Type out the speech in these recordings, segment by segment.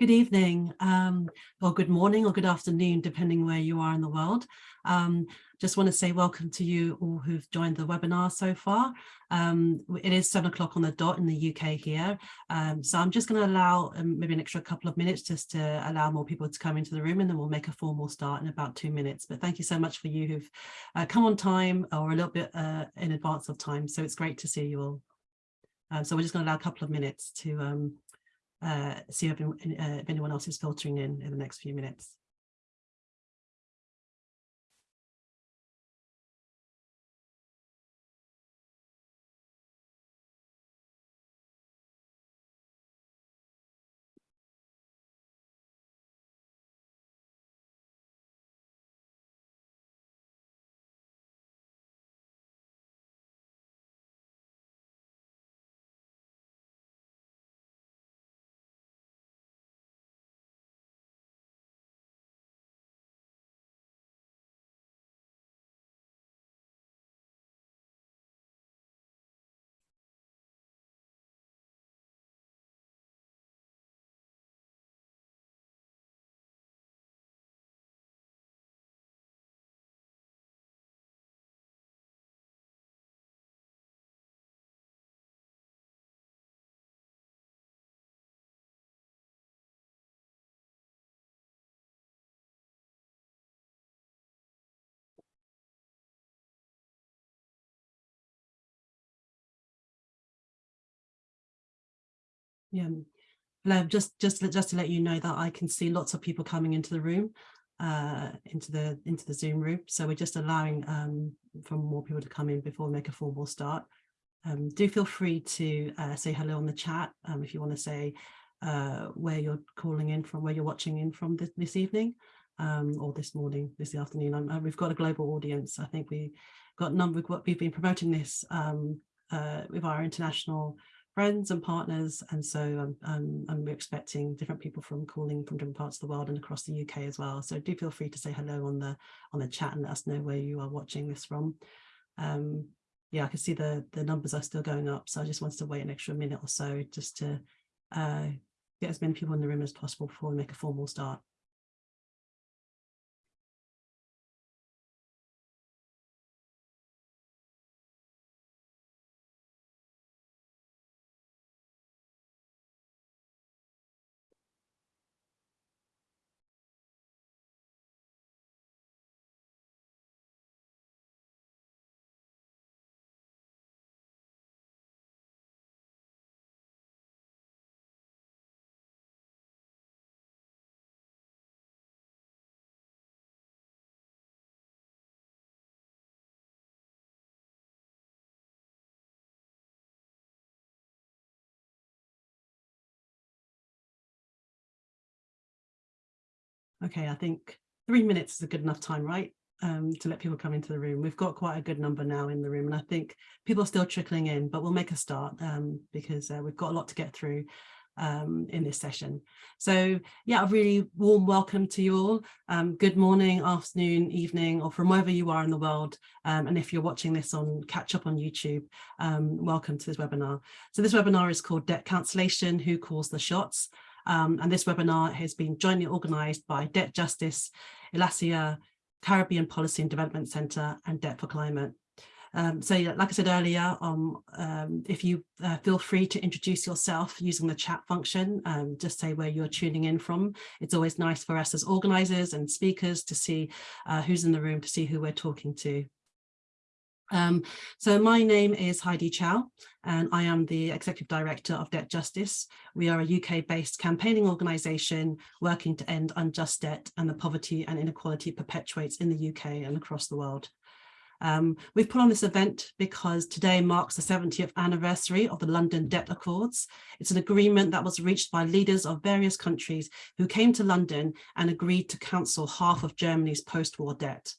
Good evening, um, or good morning or good afternoon, depending where you are in the world. Um, just want to say welcome to you all who've joined the webinar so far. Um, it is seven o'clock on the dot in the UK here. Um, so I'm just going to allow um, maybe an extra couple of minutes just to allow more people to come into the room and then we'll make a formal start in about two minutes. But thank you so much for you who've uh, come on time or a little bit uh, in advance of time. So it's great to see you all. Uh, so we're just going to allow a couple of minutes to um, uh, see if, uh, if anyone else is filtering in in the next few minutes. Yeah, hello, just just just to let you know that I can see lots of people coming into the room, uh, into the into the Zoom room. So we're just allowing um, for more people to come in before we make a formal start. Um, do feel free to uh, say hello on the chat um, if you want to say uh, where you're calling in from, where you're watching in from this, this evening um, or this morning, this afternoon. Um, we've got a global audience. I think we got a number. Of what we've been promoting this um, uh, with our international friends and partners. And so um, um, we're expecting different people from calling from different parts of the world and across the UK as well. So do feel free to say hello on the on the chat and let us know where you are watching this from. Um, yeah, I can see the, the numbers are still going up. So I just wanted to wait an extra minute or so just to uh, get as many people in the room as possible before we make a formal start. Okay, I think three minutes is a good enough time, right? Um, to let people come into the room. We've got quite a good number now in the room and I think people are still trickling in, but we'll make a start um, because uh, we've got a lot to get through um, in this session. So yeah, a really warm welcome to you all. Um, good morning, afternoon, evening, or from wherever you are in the world. Um, and if you're watching this on catch up on YouTube, um, welcome to this webinar. So this webinar is called Debt Cancellation, Who Calls the Shots? Um, and this webinar has been jointly organised by Debt Justice, Erlassjahr, Caribbean Policy and Development Centre and Debt for Climate. Um, so like I said earlier, um, um, if you uh, feel free to introduce yourself using the chat function, um, just say where you're tuning in from. It's always nice for us as organisers and speakers to see uh, who's in the room, to see who we're talking to. Um, so my name is Heidi Chow and I am the Executive Director of Debt Justice. We are a UK-based campaigning organisation working to end unjust debt and the poverty and inequality perpetuates in the UK and across the world. Um, we've put on this event because today marks the 70th anniversary of the London Debt Accords. It's an agreement that was reached by leaders of various countries who came to London and agreed to cancel half of Germany's post-war debt.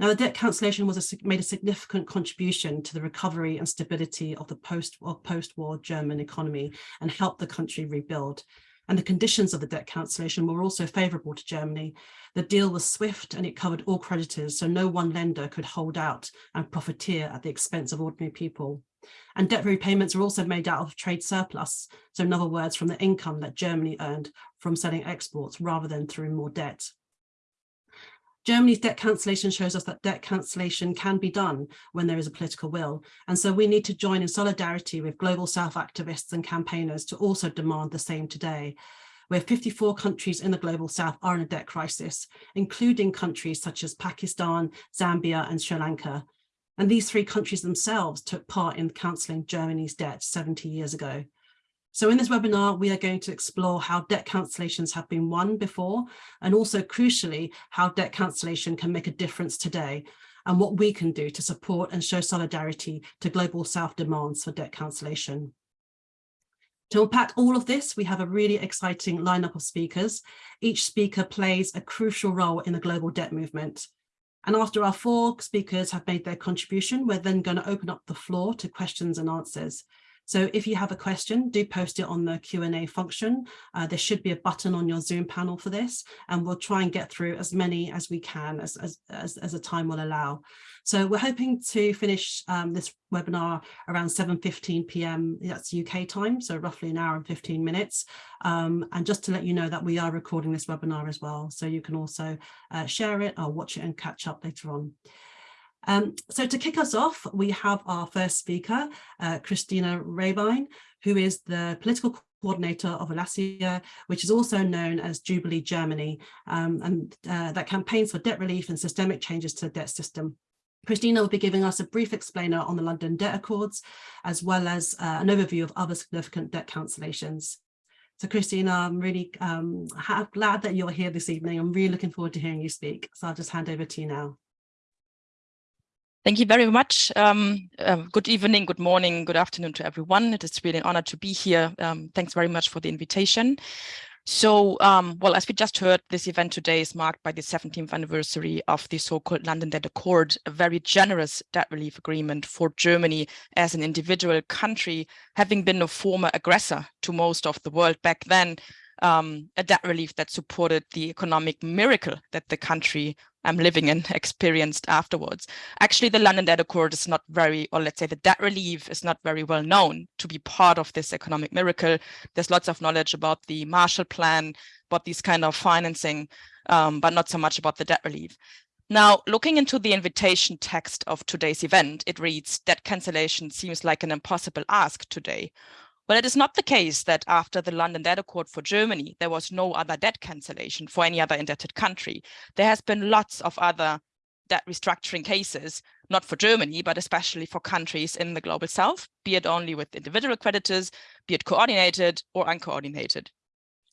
Now, the debt cancellation was a, made a significant contribution to the recovery and stability of the post-war post German economy and helped the country rebuild. And the conditions of the debt cancellation were also favourable to Germany. The deal was swift and it covered all creditors, so no one lender could hold out and profiteer at the expense of ordinary people. And debt repayments were also made out of trade surplus. So in other words, from the income that Germany earned from selling exports rather than through more debt. Germany's debt cancellation shows us that debt cancellation can be done when there is a political will. And so we need to join in solidarity with global South activists and campaigners to also demand the same today where 54 countries in the global south are in a debt crisis, including countries such as Pakistan, Zambia and Sri Lanka. And these three countries themselves took part in cancelling Germany's debt 70 years ago. So in this webinar, we are going to explore how debt cancellations have been won before, and also crucially, how debt cancellation can make a difference today, and what we can do to support and show solidarity to global South demands for debt cancellation. To unpack all of this, we have a really exciting lineup of speakers. Each speaker plays a crucial role in the global debt movement. And after our four speakers have made their contribution, we're then going to open up the floor to questions and answers. So if you have a question, do post it on the Q&A function. Uh, there should be a button on your Zoom panel for this, and we'll try and get through as many as we can as, as, as, as the time will allow. So we're hoping to finish um, this webinar around 7.15 p.m. That's UK time, so roughly an hour and 15 minutes. Um, and just to let you know that we are recording this webinar as well, so you can also uh, share it or watch it and catch up later on. Um, so to kick us off, we have our first speaker, uh, Christina Rehbein, who is the political coordinator of Erlassjahr, which is also known as Jubilee Germany, um, and uh, that campaigns for debt relief and systemic changes to the debt system. Christina will be giving us a brief explainer on the London Debt Accords, as well as uh, an overview of other significant debt cancellations. So Christina, I'm really um, glad that you're here this evening. I'm really looking forward to hearing you speak. So I'll just hand over to you now. Thank you very much. Um, uh, good evening, good morning, good afternoon to everyone. It is really an honor to be here. Um, thanks very much for the invitation. So, um, well, as we just heard, this event today is marked by the 17th anniversary of the so-called London Debt Accord, a very generous debt relief agreement for Germany as an individual country, having been a former aggressor to most of the world back then, um, a debt relief that supported the economic miracle that the country I'm living in experienced afterwards. Actually, the London Debt Accord is not very, or let's say the debt relief is not very well known to be part of this economic miracle. There's lots of knowledge about the Marshall Plan, about these kind of financing, um, but not so much about the debt relief. Now, looking into the invitation text of today's event, it reads, debt cancellation seems like an impossible ask today. Well, it is not the case that after the London Debt Accord for Germany, there was no other debt cancellation for any other indebted country. There has been lots of other debt restructuring cases, not for Germany, but especially for countries in the global south, be it only with individual creditors, be it coordinated or uncoordinated.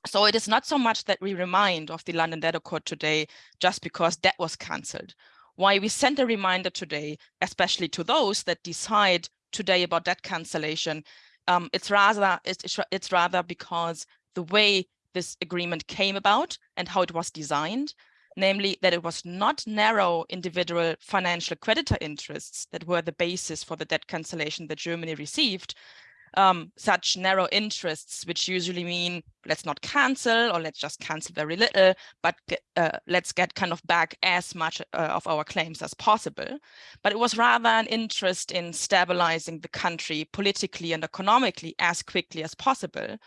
So it is not so much that we remind of the London Debt Accord today just because debt was cancelled. Why we send a reminder today, especially to those that decide today about debt cancellation, um, it's rather it's, it's rather because the way this agreement came about and how it was designed, namely that it was not narrow individual financial creditor interests that were the basis for the debt cancellation that Germany received, um, such narrow interests, which usually mean let's not cancel or let's just cancel very little, but get, uh, let's get kind of back as much uh, of our claims as possible. But it was rather an interest in stabilizing the country politically and economically as quickly as possible.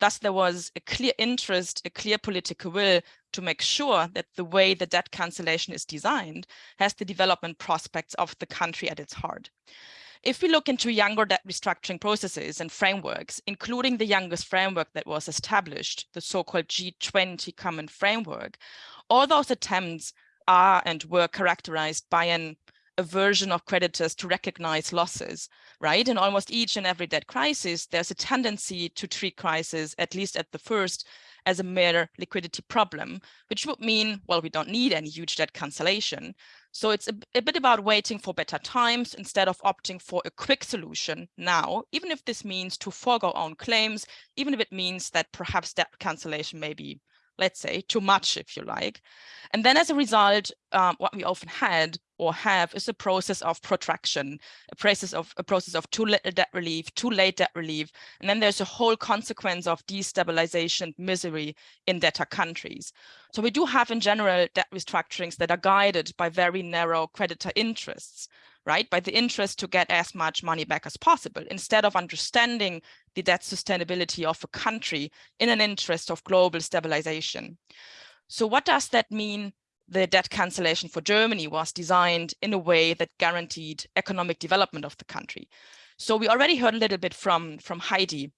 Thus, there was a clear interest, a clear political will to make sure that the way the debt cancellation is designed has the development prospects of the country at its heart. If we look into younger debt restructuring processes and frameworks, including the youngest framework that was established, the so-called G20 Common Framework, all those attempts are and were characterized by an aversion of creditors to recognize losses, right? In almost each and every debt crisis, there's a tendency to treat crisis, at least at the first, as a mere liquidity problem, which would mean, well, we don't need any huge debt cancellation. So it's a, a, bit about waiting for better times instead of opting for a quick solution now, even if this means to forego own claims, even if it means that perhaps debt cancellation may be, let's say, too much, if you like. And then as a result, um, what we often had or have is a process of protraction, a process of a process of too little debt relief, too late debt relief, and then there's a whole consequence of destabilization, misery in debtor countries. So we do have in general debt restructurings that are guided by very narrow creditor interests, right? By the interest to get as much money back as possible, instead of understanding the debt sustainability of a country in an interest of global stabilization. So what does that mean? The debt cancellation for Germany was designed in a way that guaranteed economic development of the country. So we already heard a little bit from, from Heidi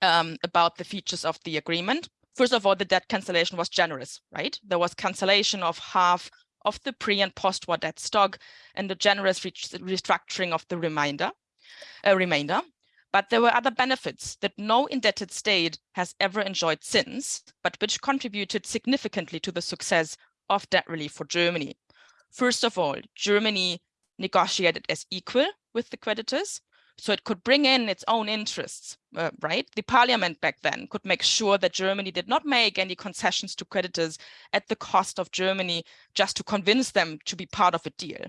um, about the features of the agreement. First of all, the debt cancellation was generous, right? There was cancellation of half of the pre and post-war debt stock and a generous re restructuring of the remainder, uh, remainder. But there were other benefits that no indebted state has ever enjoyed since, but which contributed significantly to the success of debt relief for Germany. First of all, Germany negotiated as equal with the creditors, so it could bring in its own interests, uh, right? The parliament back then could make sure that Germany did not make any concessions to creditors at the cost of Germany just to convince them to be part of a deal.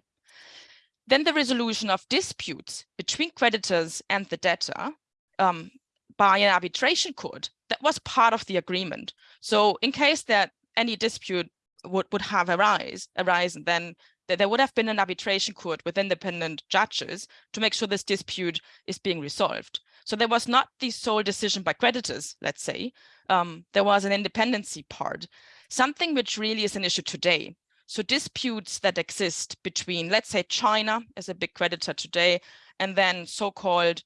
Then the resolution of disputes between creditors and the debtor um, by an arbitration court, that was part of the agreement. So in case that any dispute would, would have arise, arisen, then that there would have been an arbitration court with independent judges to make sure this dispute is being resolved. So there was not the sole decision by creditors, let's say. Um, there was an independency part, something which really is an issue today. So disputes that exist between, let's say, China as a big creditor today, and then so-called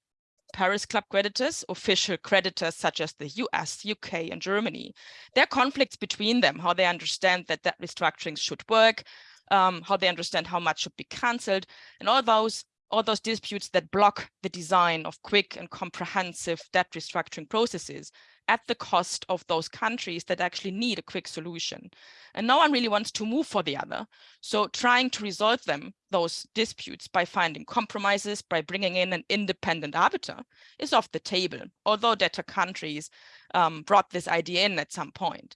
Paris Club creditors, official creditors such as the US, UK, and Germany. There are conflicts between them, how they understand that debt restructurings should work, um, how they understand how much should be cancelled, and all those all those disputes that block the design of quick and comprehensive debt restructuring processes at the cost of those countries that actually need a quick solution. And no one really wants to move for the other. So trying to resolve them, those disputes by finding compromises, by bringing in an independent arbiter is off the table, although debtor countries um, brought this idea in at some point.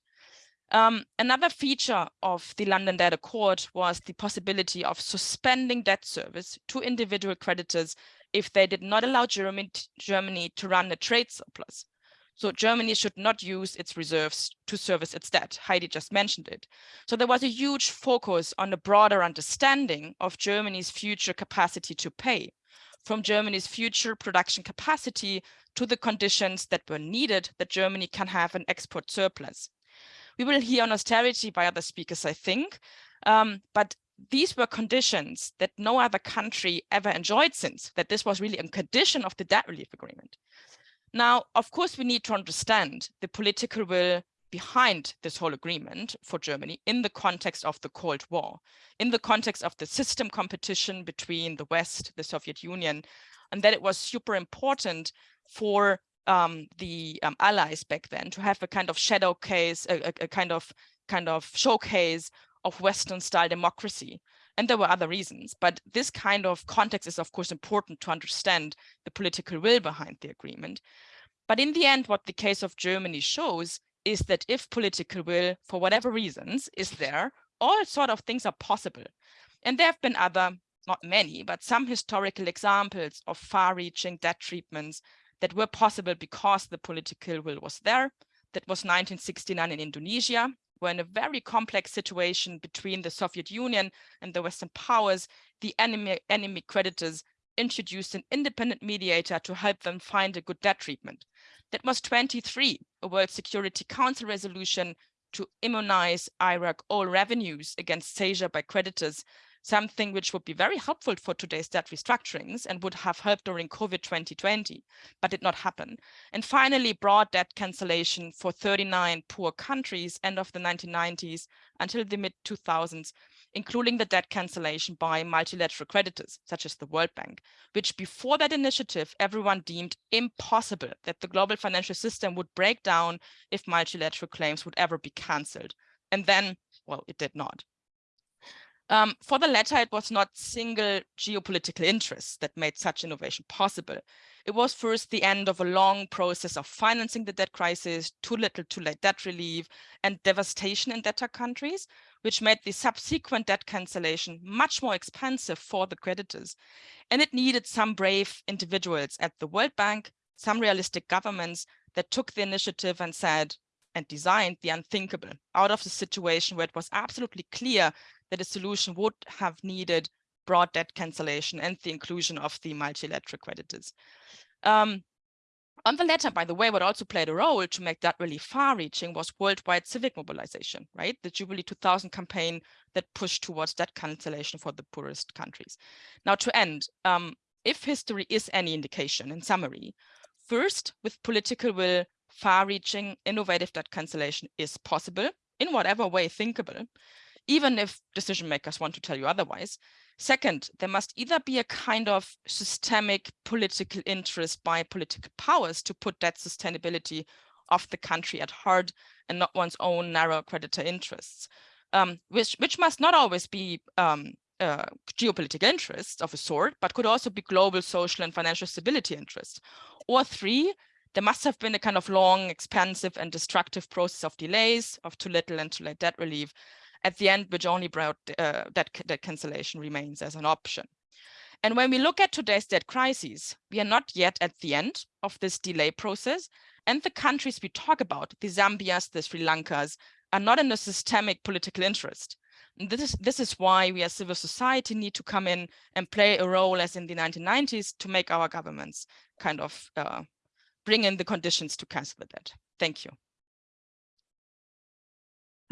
Um, another feature of the London Debt Accord was the possibility of suspending debt service to individual creditors if they did not allow Germany, Germany to run a trade surplus. So Germany should not use its reserves to service its debt. Heidi just mentioned it. So there was a huge focus on a broader understanding of Germany's future capacity to pay, from Germany's future production capacity to the conditions that were needed that Germany can have an export surplus. We will hear on austerity by other speakers, I think, um, but these were conditions that no other country ever enjoyed since, that this was really a condition of the debt relief agreement. Now, of course, we need to understand the political will behind this whole agreement for Germany in the context of the Cold War, in the context of the system competition between the West, the Soviet Union, and that it was super important for um, the um, allies back then to have a kind of shadow case, a, a, a kind of kind of showcase of Western style democracy. And there were other reasons, but this kind of context is of course important to understand the political will behind the agreement. But in the end, what the case of Germany shows is that if political will, for whatever reasons, is there, all sort of things are possible. And there have been other, not many, but some historical examples of far-reaching debt treatments that were possible because the political will was there. That was 1969 in Indonesia, where in a very complex situation between the Soviet Union and the Western powers, the enemy, enemy creditors introduced an independent mediator to help them find a good debt treatment. That was 23, a World Security Council resolution to immunize Iraq all revenues against seizure by creditors something which would be very helpful for today's debt restructurings and would have helped during COVID 2020, but did not happen. And finally, broad debt cancellation for 39 poor countries end of the 1990s until the mid 2000s, including the debt cancellation by multilateral creditors, such as the World Bank, which before that initiative, everyone deemed impossible that the global financial system would break down if multilateral claims would ever be cancelled. And then, well, it did not. Um, for the latter, it was not single geopolitical interests that made such innovation possible. It was first the end of a long process of financing the debt crisis, too little too late debt relief, and devastation in debtor countries, which made the subsequent debt cancellation much more expensive for the creditors. And it needed some brave individuals at the World Bank, some realistic governments that took the initiative and said, and designed the unthinkable out of the situation where it was absolutely clear that a solution would have needed broad debt cancellation and the inclusion of the multilateral creditors. Um, on the latter, by the way, what also played a role to make that really far-reaching was worldwide civic mobilization, right? The Jubilee 2000 campaign that pushed towards debt cancellation for the poorest countries. Now to end, um, if history is any indication, in summary, first, with political will, far-reaching, innovative debt cancellation is possible in whatever way thinkable, even if decision makers want to tell you otherwise. Second, there must either be a kind of systemic political interest by political powers to put that sustainability of the country at heart and not one's own narrow creditor interests, um, which, which must not always be um, uh, geopolitical interests of a sort, but could also be global social and financial stability interests. Or three, there must have been a kind of long, expensive and destructive process of delays, of too little and too late debt relief, at the end, which only brought uh, that, that cancellation remains as an option. And when we look at today's debt crises, we are not yet at the end of this delay process. And the countries we talk about, the Zambias, the Sri Lankas, are not in a systemic political interest. And this is, this is why we as civil society need to come in and play a role as in the 1990s to make our governments kind of uh, bring in the conditions to cancel the debt. Thank you.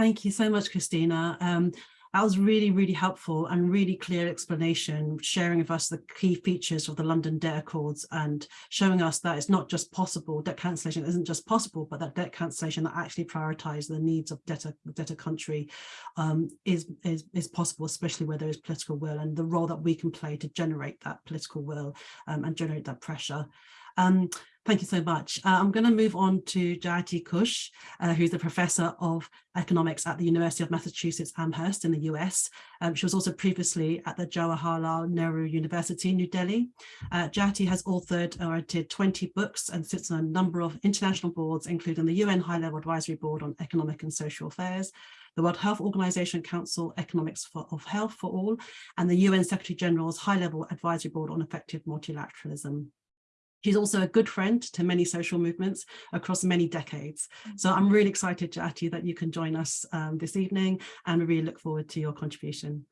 Thank you so much, Christina. Um, that was really, really helpful and really clear explanation, sharing with us the key features of the London Debt Accords and showing us that it's not just possible, debt cancellation isn't just possible, but that debt cancellation that actually prioritises the needs of debtor, debtor country um, is, is, is possible, especially where there is political will and the role that we can play to generate that political will um, and generate that pressure. Um, Thank you so much. Uh, I'm going to move on to Jayati Ghosh, uh, who's a professor of economics at the University of Massachusetts Amherst in the US. Um, she was also previously at the Jawaharlal Nehru University, New Delhi. Uh, Jayati has authored or edited 20 books and sits on a number of international boards, including the UN High-Level Advisory Board on Economic and Social Affairs, the World Health Organization Council Economics for, of Health for All, and the UN Secretary General's High-Level Advisory Board on Effective Multilateralism. She's also a good friend to many social movements across many decades. So I'm really excited, Jati, that you can join us um, this evening and we really look forward to your contribution.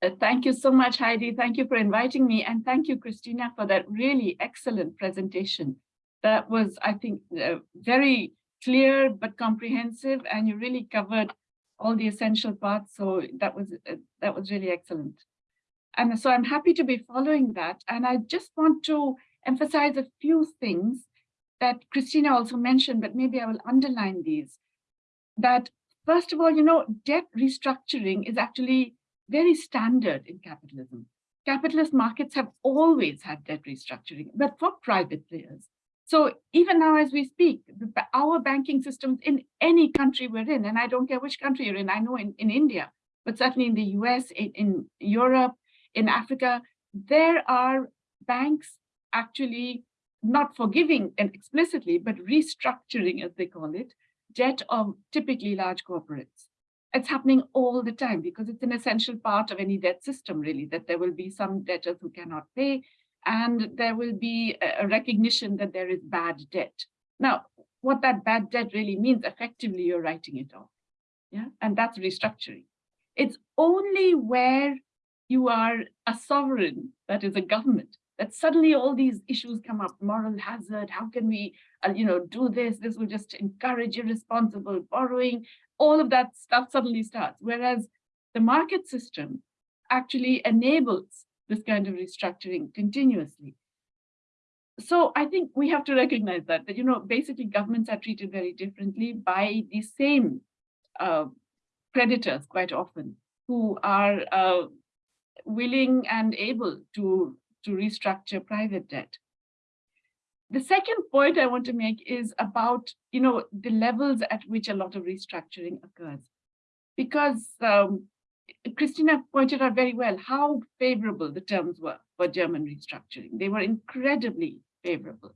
Uh, thank you so much, Heidi. Thank you for inviting me. And thank you, Christina, for that really excellent presentation. That was, I think, uh, very clear but comprehensive, and you really covered all the essential parts. So that was uh, that was really excellent. And so I'm happy to be following that. And I just want to emphasize a few things that Christina also mentioned, but maybe I will underline these. That first of all, you know, debt restructuring is actually very standard in capitalism. Capitalist markets have always had debt restructuring, but for private players. So even now as we speak, our banking systems in any country we're in, and I don't care which country you're in, I know in, in India, but certainly in the US, in, in Europe, in Africa, there are banks actually not forgiving and explicitly, but restructuring, as they call it, debt of typically large corporates. It's happening all the time because it's an essential part of any debt system, really, that there will be some debtors who cannot pay, and there will be a recognition that there is bad debt. Now, what that bad debt really means, effectively, you're writing it off. Yeah, and that's restructuring. It's only where you are a sovereign, that is a government, that suddenly all these issues come up, moral hazard, how can we, uh, you know, do this? This will just encourage irresponsible borrowing. All of that stuff suddenly starts. Whereas the market system actually enables this kind of restructuring continuously. So I think we have to recognize that, that, you know, basically governments are treated very differently by the same uh, creditors quite often who are uh, willing and able to to restructure private debt. The second point I want to make is about, you know, the levels at which a lot of restructuring occurs. Because um, Christina pointed out very well how favorable the terms were for German restructuring. They were incredibly favorable.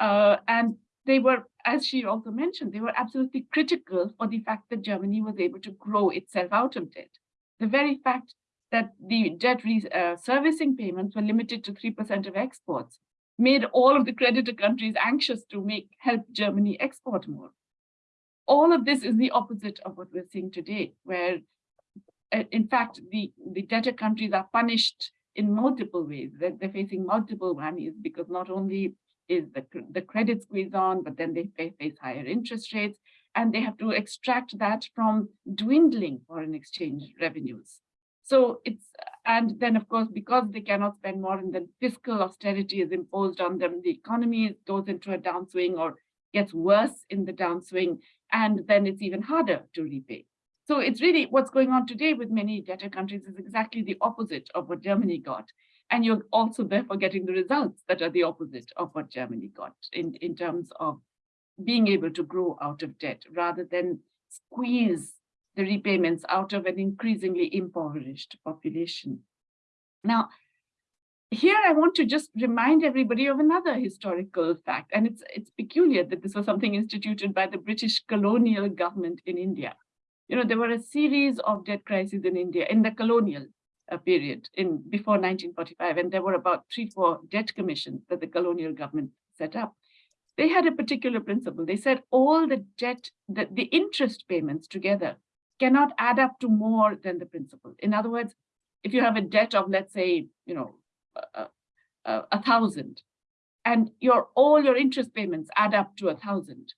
Uh, and they were, as she also mentioned, they were absolutely critical for the fact that Germany was able to grow itself out of debt. The very fact that the debt uh, servicing payments were limited to 3% of exports, made all of the creditor countries anxious to make help Germany export more. All of this is the opposite of what we're seeing today, where uh, in fact, the, the debtor countries are punished in multiple ways. They're, they're facing multiple whammies because not only is the, the credit squeeze on, but then they fa- face higher interest rates and they have to extract that from dwindling foreign exchange revenues. So it's, and then of course, because they cannot spend more and then fiscal austerity is imposed on them, the economy goes into a downswing or gets worse in the downswing, and then it's even harder to repay. So it's really what's going on today with many debtor countries is exactly the opposite of what Germany got. And you're also therefore getting the results that are the opposite of what Germany got in, in terms of being able to grow out of debt rather than squeeze the repayments out of an increasingly impoverished population. Now, here I want to just remind everybody of another historical fact, and it's, it's peculiar that this was something instituted by the British colonial government in India. You know, there were a series of debt crises in India in the colonial uh, period in before 1945, and there were about three, four debt commissions that the colonial government set up. They had a particular principle. They said all the debt, the, the interest payments together cannot add up to more than the principal. In other words, if you have a debt of, let's say, you know, a, a, a thousand, and your all your interest payments add up to a thousand,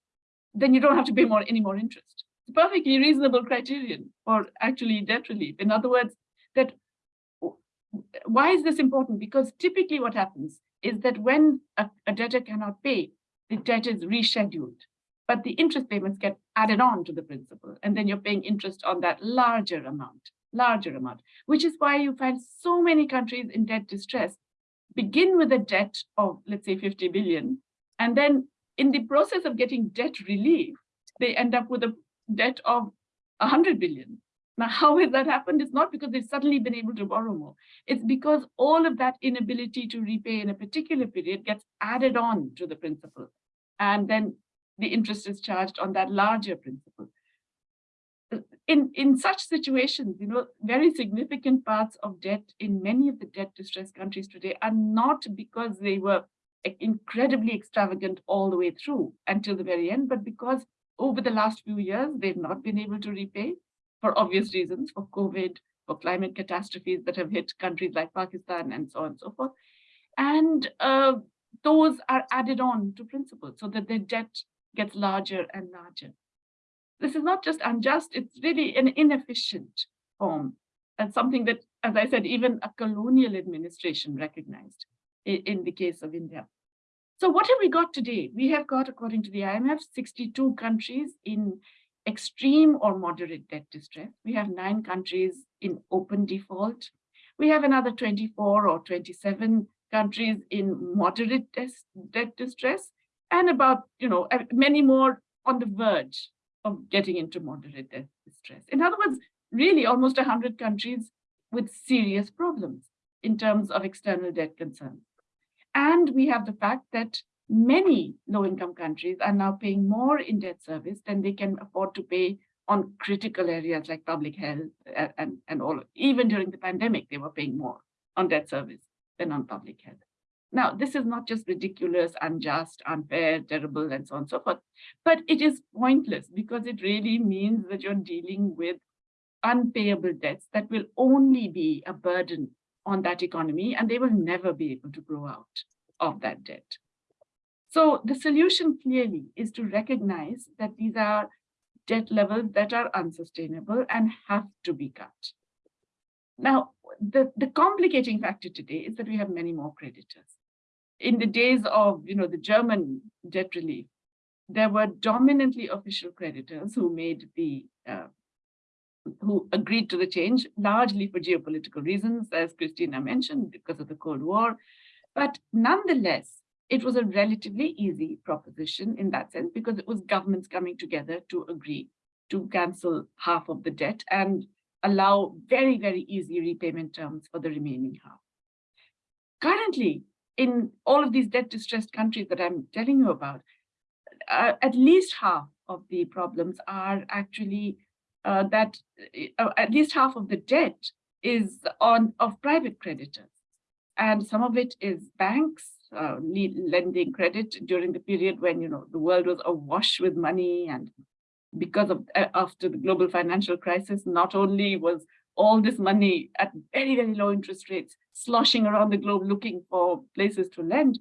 then you don't have to pay more any more interest. It's perfectly reasonable criterion for actually debt relief. In other words, that why is this important? Because typically what happens is that when a, a debtor cannot pay, the debt is rescheduled, but the interest payments get added on to the principal, and then you're paying interest on that larger amount, larger amount, which is why you find so many countries in debt distress begin with a debt of, let's say, 50 billion, and then in the process of getting debt relief, they end up with a debt of 100 billion. Now, how has that happened? It's not because they've suddenly been able to borrow more. It's because all of that inability to repay in a particular period gets added on to the principal. And then the interest is charged on that larger principal. In, in such situations, you know, very significant parts of debt in many of the debt distressed countries today are not because they were incredibly extravagant all the way through until the very end, but because over the last few years, they've not been able to repay for obvious reasons, for COVID, for climate catastrophes that have hit countries like Pakistan and so on and so forth. And uh, those are added on to principles so that the debt gets larger and larger. This is not just unjust, it's really an inefficient form and something that, as I said, even a colonial administration recognized in, in the case of India. So what have we got today? We have got, according to the IMF, 62 countries in extreme or moderate debt distress. We have nine countries in open default. We have another 24 or 27 countries in moderate debt distress and about, you know, many more on the verge of getting into moderate debt distress. In other words, really almost 100 countries with serious problems in terms of external debt concerns. And we have the fact that many low-income countries are now paying more in debt service than they can afford to pay on critical areas like public health and, and, and all. Even during the pandemic, they were paying more on debt service than on public health. Now, this is not just ridiculous, unjust, unfair, terrible, and so on and so forth, but it is pointless because it really means that you're dealing with unpayable debts that will only be a burden on that economy and they will never be able to grow out of that debt. So the solution clearly is to recognize that these are debt levels that are unsustainable and have to be cut. Now, the, the complicating factor today is that we have many more creditors. In the days of you know, the German debt relief, there were dominantly official creditors who made the uh, who agreed to the change, largely for geopolitical reasons, as Christina mentioned, because of the Cold War. But nonetheless, it was a relatively easy proposition in that sense because it was governments coming together to agree to cancel half of the debt and allow very, very easy repayment terms for the remaining half. Currently, in all of these debt distressed countries that I'm telling you about, uh, at least half of the problems are actually uh, that uh, at least half of the debt is on of private creditors. And some of it is banks uh, lending credit during the period when, you know, the world was awash with money and because of uh, after the global financial crisis, not only was all this money at very, very low interest rates, sloshing around the globe looking for places to lend.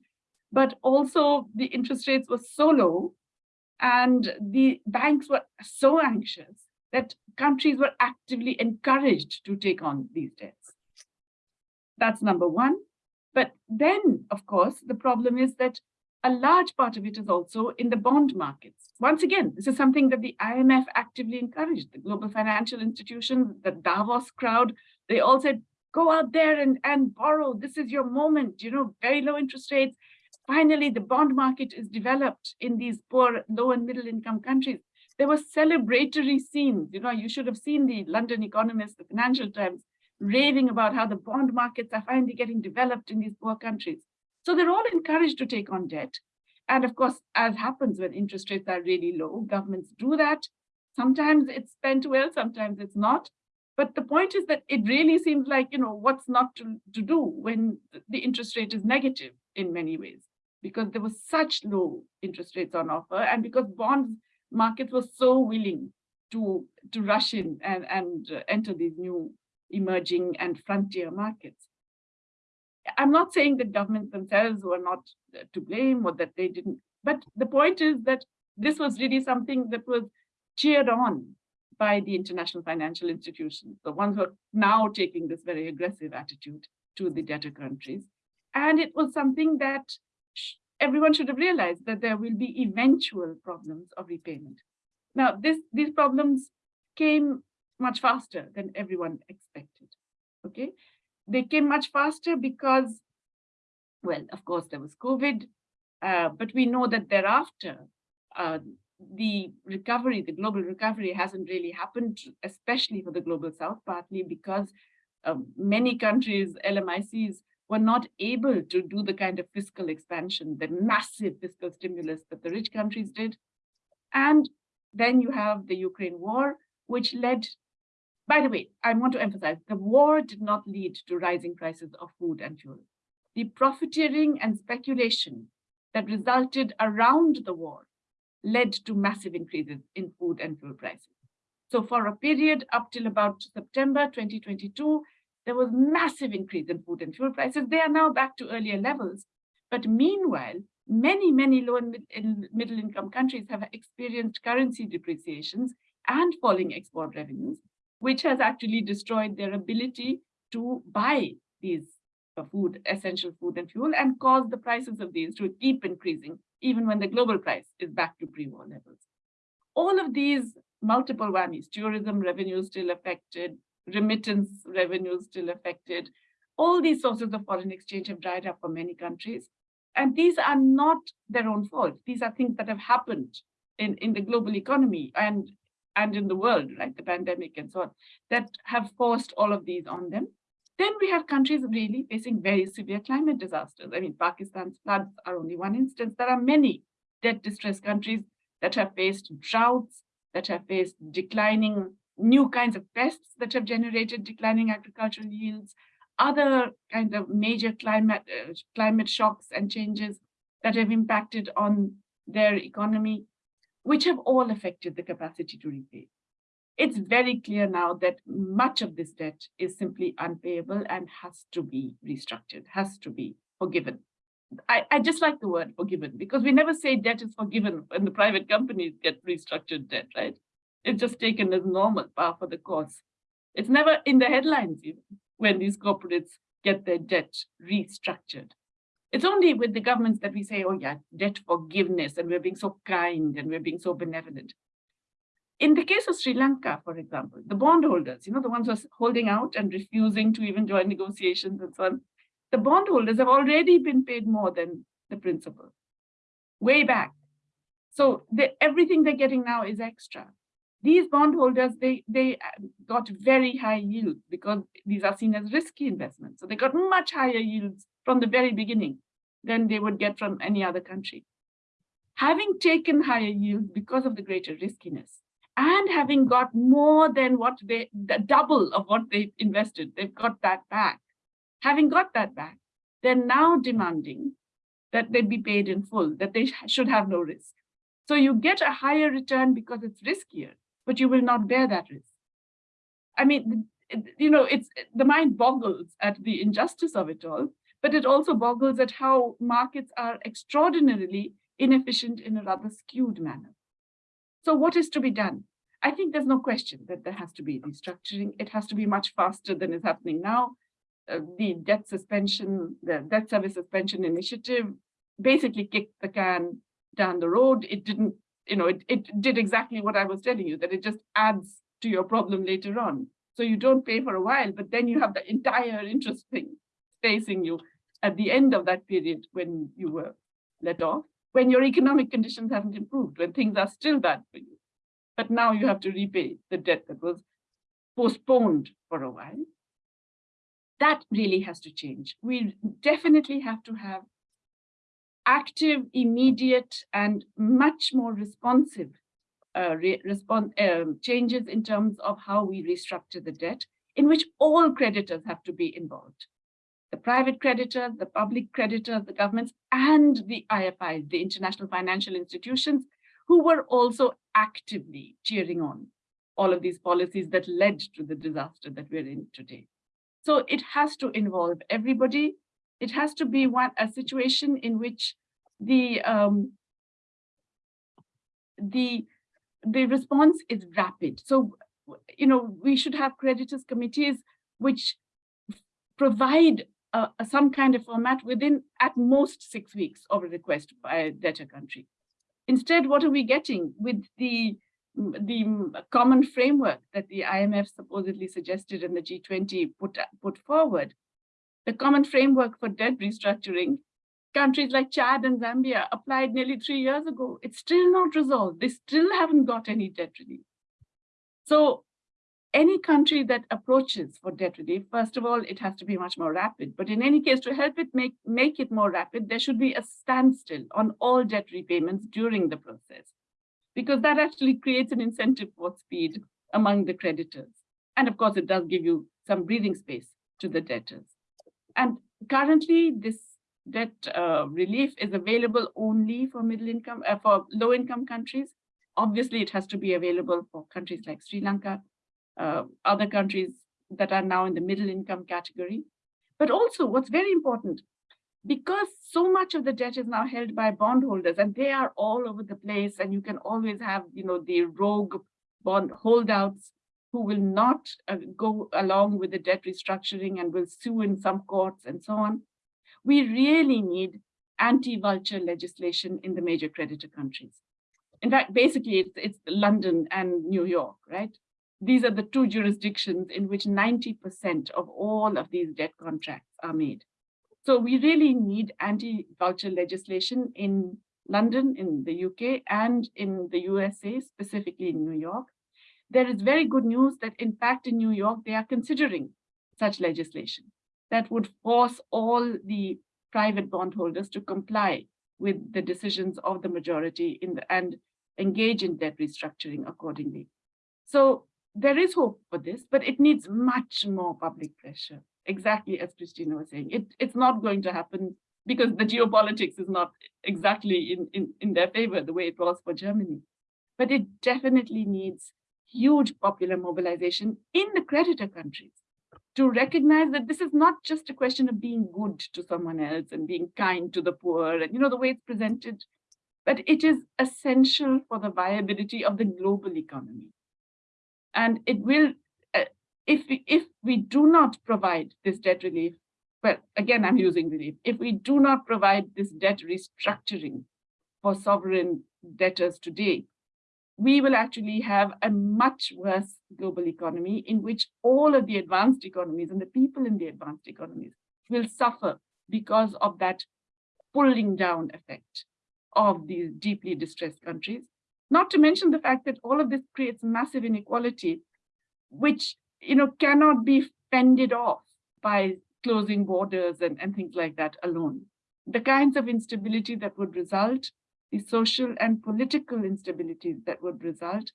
But also the interest rates were so low and the banks were so anxious that countries were actively encouraged to take on these debts. That's number one. But then, of course, the problem is that a large part of it is also in the bond markets. Once again, this is something that the IMF actively encouraged, the global financial institutions, the Davos crowd, they all said, go out there and, and borrow. This is your moment, you know, very low interest rates. Finally, the bond market is developed in these poor, low and middle income countries. There were celebratory scenes, you know, you should have seen the London Economist, the Financial Times, raving about how the bond markets are finally getting developed in these poor countries. So they're all encouraged to take on debt. And of course, as happens when interest rates are really low, governments do that. Sometimes it's spent well, sometimes it's not. But the point is that it really seems like, you know, what's not to, to do when the interest rate is negative in many ways, because there was such low interest rates on offer and because bond markets were so willing to, to rush in and, and uh, enter these new emerging and frontier markets. I'm not saying that governments themselves were not uh, to blame or that they didn't, but the point is that this was really something that was cheered on by the international financial institutions, the ones who are now taking this very aggressive attitude to the debtor countries. And it was something that everyone should have realized that there will be eventual problems of repayment. Now, this, these problems came much faster than everyone expected, okay? They came much faster because, well, of course, there was COVID, uh, but we know that thereafter, uh, the recovery, the global recovery hasn't really happened, especially for the global south, partly because um, many countries, LMICs, were not able to do the kind of fiscal expansion, the massive fiscal stimulus that the rich countries did. And then you have the Ukraine war, which led by the way, I want to emphasize, the war did not lead to rising prices of food and fuel. The profiteering and speculation that resulted around the war led to massive increases in food and fuel prices. So for a period up till about September 2022, there was massive increase in food and fuel prices. They are now back to earlier levels. But meanwhile, many, many low and mid middle income countries have experienced currency depreciations and falling export revenues, which has actually destroyed their ability to buy these food, essential food and fuel, and caused the prices of these to keep increasing, even when the global price is back to pre-war levels. All of these multiple whammies, tourism revenues still affected, remittance revenues still affected, all these sources of foreign exchange have dried up for many countries. And these are not their own fault. These are things that have happened in, in the global economy. And and in the world, like the pandemic and so on, that have forced all of these on them. Then we have countries really facing very severe climate disasters. I mean, Pakistan's floods are only one instance. There are many debt distressed countries that have faced droughts, that have faced declining new kinds of pests that have generated declining agricultural yields, other kinds of major climate, uh, climate shocks and changes that have impacted on their economy which have all affected the capacity to repay. It's very clear now that much of this debt is simply unpayable and has to be restructured, has to be forgiven. I, I just like the word forgiven because we never say debt is forgiven when the private companies get restructured debt, right? It's just taken as normal par for the course. It's never in the headlines even when these corporates get their debt restructured. It's only with the governments that we say, oh yeah, debt forgiveness, and we're being so kind and we're being so benevolent. In the case of Sri Lanka, for example, the bondholders, you know, the ones who are holding out and refusing to even join negotiations and so on, the bondholders have already been paid more than the principal, way back. So the, everything they're getting now is extra. These bondholders, they, they um, got very high yields because these are seen as risky investments. So they got much higher yields from the very beginning than they would get from any other country. Having taken higher yields because of the greater riskiness and having got more than what they, the double of what they invested, they've got that back. Having got that back, they're now demanding that they be paid in full, that they should have no risk. So you get a higher return because it's riskier, but you will not bear that risk. I mean, you know, it's the mind boggles at the injustice of it all, but it also boggles at how markets are extraordinarily inefficient in a rather skewed manner. So what is to be done? I think there's no question that there has to be restructuring. It has to be much faster than is happening now. Uh, the debt suspension, the debt service suspension initiative basically kicked the can down the road. It didn't, you know, it, it did exactly what I was telling you, that it just adds to your problem later on. So you don't pay for a while, but then you have the entire interest thing facing you at the end of that period when you were let off, when your economic conditions haven't improved, when things are still bad for you. But now you have to repay the debt that was postponed for a while. That really has to change. We definitely have to have active, immediate, and much more responsive uh, re um, changes in terms of how we restructure the debt, in which all creditors have to be involved. The private creditors, the public creditors, the governments, and the IFIs, the international financial institutions, who were also actively cheering on all of these policies that led to the disaster that we're in today. So it has to involve everybody. It has to be one a situation in which the um, the the response is rapid. So, you know, we should have creditors committees which provide uh, some kind of format within at most six weeks of a request by a debtor country. Instead, what are we getting with the the common framework that the IMF supposedly suggested and the G20 put, put forward? The common framework for debt restructuring countries like Chad and Zambia applied nearly three years ago. It's still not resolved. They still haven't got any debt relief. So any country that approaches for debt relief, first of all, it has to be much more rapid. But in any case, to help it make, make it more rapid, there should be a standstill on all debt repayments during the process, because that actually creates an incentive for speed among the creditors. And of course, it does give you some breathing space to the debtors. And currently, this debt uh, relief is available only for middle income, uh, for low income countries. Obviously, it has to be available for countries like Sri Lanka, uh, other countries that are now in the middle income category. But also what's very important, because so much of the debt is now held by bondholders and they are all over the place and you can always have, you know, the rogue bond holdouts who will not uh, go along with the debt restructuring and will sue in some courts and so on we really need anti-vulture legislation in the major creditor countries. In fact, basically it's, it's London and New York, right? These are the two jurisdictions in which 90% of all of these debt contracts are made. So we really need anti-vulture legislation in London, in the UK, and in the USA, specifically in New York. There is very good news that in fact in New York, they are considering such legislation that would force all the private bondholders to comply with the decisions of the majority in the, and engage in debt restructuring accordingly. So there is hope for this, but it needs much more public pressure. Exactly as Christina was saying, it, it's not going to happen because the geopolitics is not exactly in, in, in their favor the way it was for Germany. But it definitely needs huge popular mobilization in the creditor countries to recognize that this is not just a question of being good to someone else and being kind to the poor and you know the way it's presented but it is essential for the viability of the global economy and it will uh, if we if we do not provide this debt relief well again i'm using relief if we do not provide this debt restructuring for sovereign debtors today we will actually have a much worse global economy in which all of the advanced economies and the people in the advanced economies will suffer because of that pulling down effect of these deeply distressed countries. Not to mention the fact that all of this creates massive inequality, which you know cannot be fended off by closing borders and, and things like that alone. The kinds of instability that would result the social and political instabilities that would result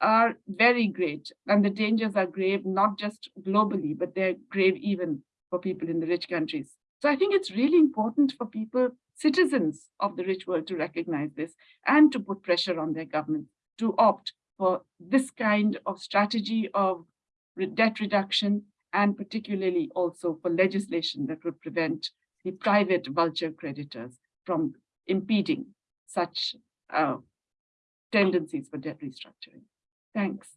are very great. And the dangers are grave, not just globally, but they're grave even for people in the rich countries. So I think it's really important for people, citizens of the rich world to recognize this and to put pressure on their government to opt for this kind of strategy of debt reduction, and particularly also for legislation that would prevent the private vulture creditors from impeding such uh, tendencies for debt restructuring. Thanks.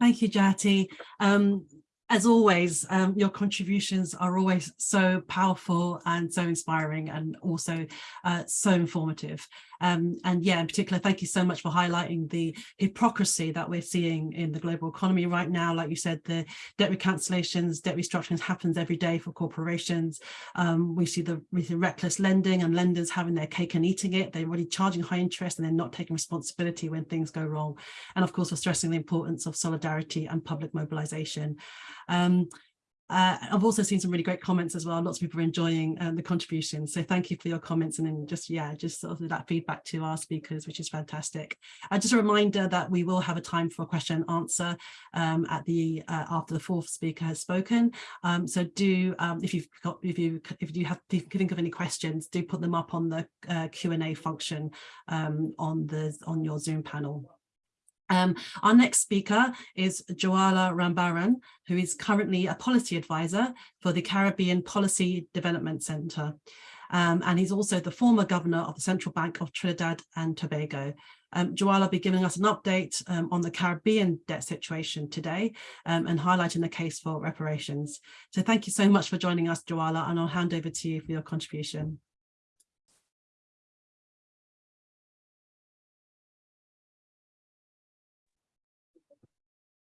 Thank you, Jayati. Um, as always, um, your contributions are always so powerful and so inspiring and also uh, so informative. Um, and yeah, in particular, thank you so much for highlighting the hypocrisy that we're seeing in the global economy right now. Like you said, the debt recancellations, debt restructurings happens every day for corporations. Um, we see the reckless lending and lenders having their cake and eating it. They're already charging high interest and they're not taking responsibility when things go wrong. And of course, we're stressing the importance of solidarity and public mobilization. Um, uh, I've also seen some really great comments as well. Lots of people are enjoying um, the contributions. So thank you for your comments and then just, yeah, just sort of that feedback to our speakers, which is fantastic. Uh, just a reminder that we will have a time for a question and answer um, at the uh, after the fourth speaker has spoken. Um, so do, um, if you've got, if you if you have if you think of any questions, do put them up on the uh, Q&A function um, on the on your Zoom panel. Um, our next speaker is Jwala Rambarran, who is currently a policy advisor for the Caribbean Policy Development Centre. Um, and he's also the former governor of the Central Bank of Trinidad and Tobago. Um, Jwala will be giving us an update um, on the Caribbean debt situation today um, and highlighting the case for reparations. So thank you so much for joining us, Jwala, and I'll hand over to you for your contribution.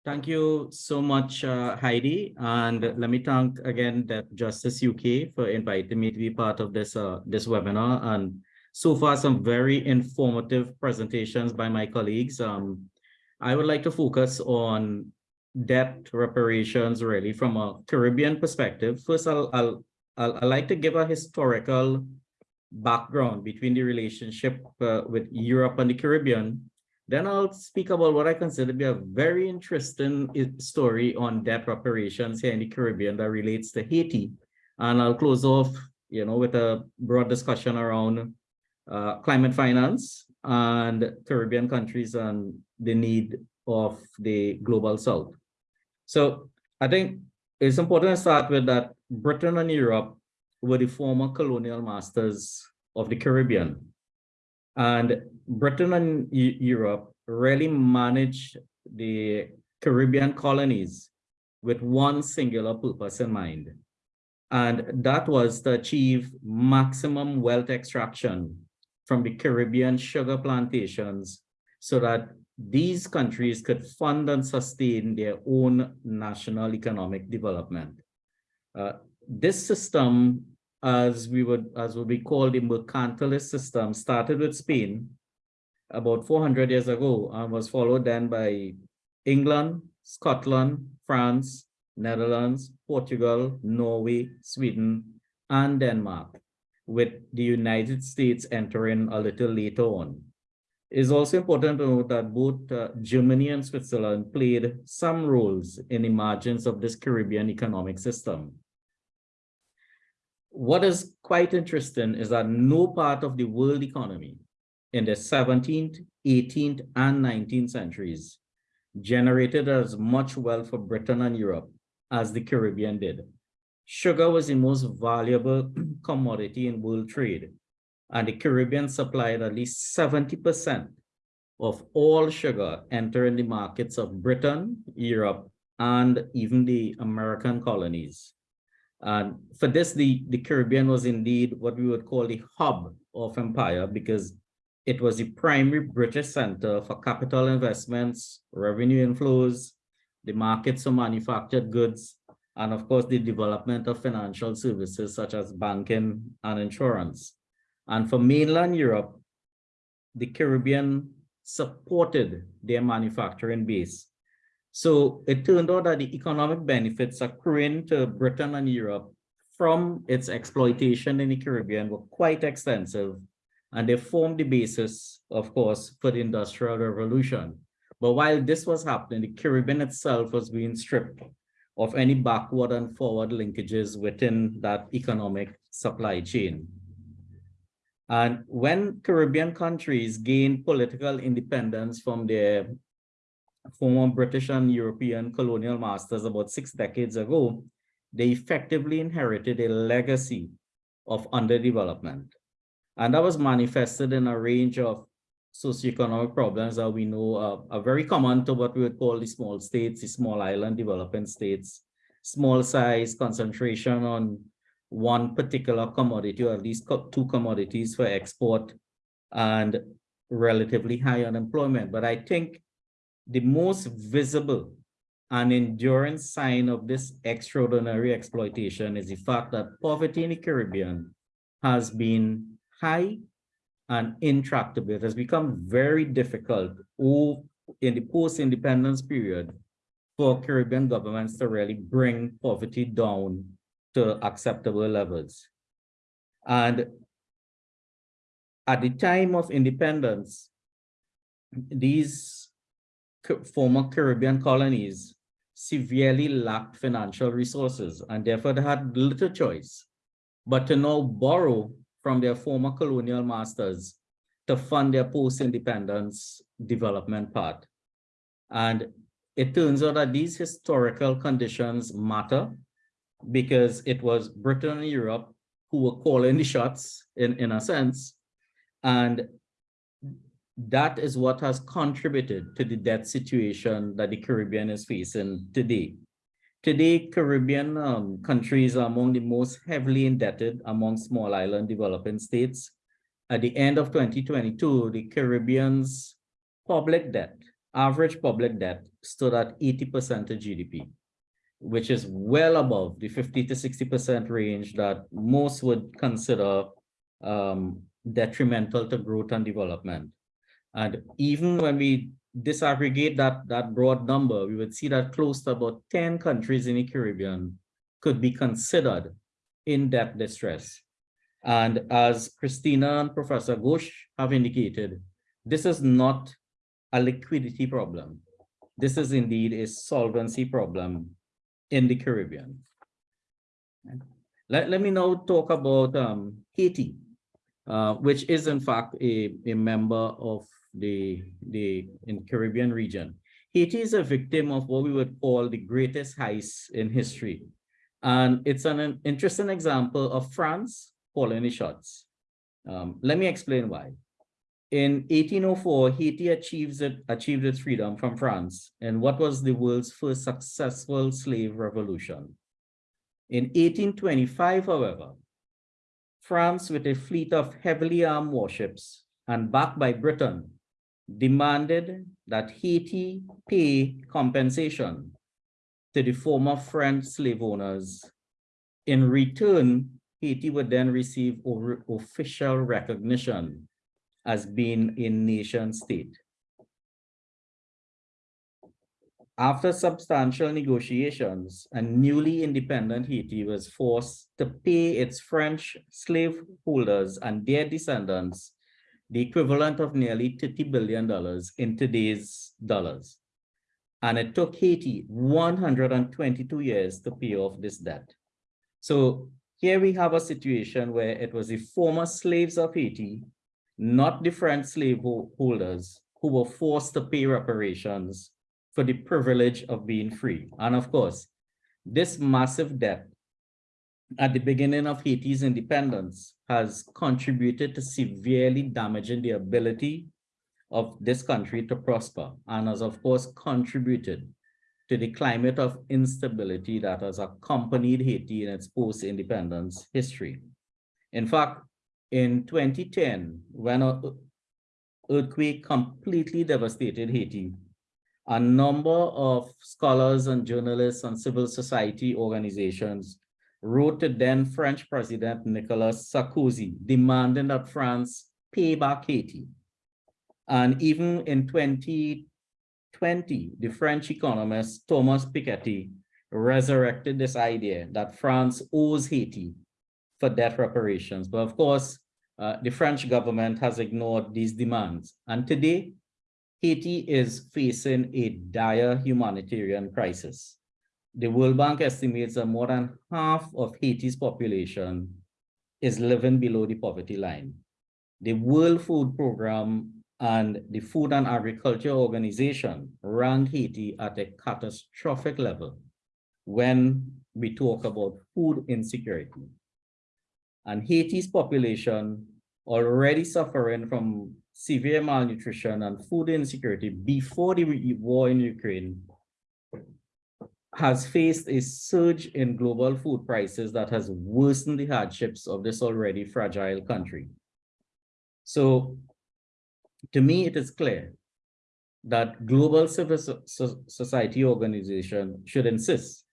Thank you so much, uh, Heidi. And let me thank again the Justice UK for inviting me to be part of this, uh, this webinar. And so far, some very informative presentations by my colleagues. Um, I would like to focus on debt reparations really from a Caribbean perspective. First, I'll, I'll, I'll, I'd like to give a historical background between the relationship uh, with Europe and the Caribbean then I'll speak about what I consider to be a very interesting story on debt reparations here in the Caribbean that relates to Haiti. And I'll close off, you know, with a broad discussion around uh, climate finance and Caribbean countries and the need of the global south. So I think it's important to start with that Britain and Europe were the former colonial masters of the Caribbean. And Britain and Europe really managed the Caribbean colonies with one singular purpose in mind. And that was to achieve maximum wealth extraction from the Caribbean sugar plantations so that these countries could fund and sustain their own national economic development. Uh, this system as we would as would be called the mercantilist system started with Spain about 400 years ago and was followed then by England, Scotland, France, Netherlands, Portugal, Norway, Sweden, and Denmark, with the United States entering a little later on. It's also important to note that both uh, Germany and Switzerland played some roles in the margins of this Caribbean economic system what is quite interesting is that no part of the world economy in the 17th, 18th, and 19th centuries generated as much wealth for Britain and Europe as the Caribbean did. Sugar was the most valuable commodity in world trade, and the Caribbean supplied at least 70% of all sugar entering the markets of Britain, Europe, and even the American colonies. And for this, the, the Caribbean was indeed what we would call the hub of empire because it was the primary British center for capital investments, revenue inflows, the markets for manufactured goods, and of course, the development of financial services such as banking and insurance. And for mainland Europe, the Caribbean supported their manufacturing base so it turned out that the economic benefits accruing to Britain and Europe from its exploitation in the Caribbean were quite extensive, and they formed the basis, of course, for the Industrial Revolution. But while this was happening, the Caribbean itself was being stripped of any backward and forward linkages within that economic supply chain. And when Caribbean countries gained political independence from their former British and European colonial masters about six decades ago, they effectively inherited a legacy of underdevelopment. And that was manifested in a range of socioeconomic problems that we know uh, are very common to what we would call the small states, the small island developing states, small size concentration on one particular commodity or at least two commodities for export and relatively high unemployment. But I think the most visible and enduring sign of this extraordinary exploitation is the fact that poverty in the Caribbean has been high and intractable. It has become very difficult in the post-independence period for Caribbean governments to really bring poverty down to acceptable levels. And at the time of independence, these former Caribbean colonies severely lacked financial resources and therefore they had little choice but to now borrow from their former colonial masters to fund their post-independence development part. And it turns out that these historical conditions matter because it was Britain and Europe who were calling the shots in, in a sense. And that is what has contributed to the debt situation that the Caribbean is facing today. Today, Caribbean um, countries are among the most heavily indebted among small island developing states. At the end of 2022, the Caribbean's public debt, average public debt, stood at 80% of GDP, which is well above the 50 to 60% range that most would consider um, detrimental to growth and development. And even when we disaggregate that, that broad number, we would see that close to about 10 countries in the Caribbean could be considered in debt distress. And as Christina and Professor Ghosh have indicated, this is not a liquidity problem. This is indeed a solvency problem in the Caribbean. Let, let me now talk about um, Haiti, uh, which is in fact a, a member of the, the in Caribbean region. Haiti is a victim of what we would call the greatest heist in history. And it's an, an interesting example of France calling the shots. Um, let me explain why. In 1804, Haiti achieves it, achieved its freedom from France in what was the world's first successful slave revolution. In 1825, however, France, with a fleet of heavily armed warships and backed by Britain, demanded that Haiti pay compensation to the former French slave owners. In return, Haiti would then receive official recognition as being a nation state. After substantial negotiations, a newly independent Haiti was forced to pay its French slave holders and their descendants the equivalent of nearly $30 billion in today's dollars. And it took Haiti 122 years to pay off this debt. So here we have a situation where it was the former slaves of Haiti, not the French slave holders, who were forced to pay reparations for the privilege of being free. And of course, this massive debt at the beginning of Haiti's independence has contributed to severely damaging the ability of this country to prosper and has of course contributed to the climate of instability that has accompanied Haiti in its post-independence history. In fact, in 2010, when an earthquake completely devastated Haiti, a number of scholars and journalists and civil society organizations wrote to then French President Nicolas Sarkozy demanding that France pay back Haiti. And even in 2020, the French economist Thomas Piketty resurrected this idea that France owes Haiti for debt reparations. But of course, uh, the French government has ignored these demands. And today, Haiti is facing a dire humanitarian crisis. The World Bank estimates that more than half of Haiti's population is living below the poverty line. The World Food Program and the Food and Agriculture Organization rank Haiti at a catastrophic level when we talk about food insecurity. And Haiti's population already suffering from severe malnutrition and food insecurity before the war in Ukraine has faced a surge in global food prices that has worsened the hardships of this already fragile country. So to me, it is clear that global civil so so society organization should insist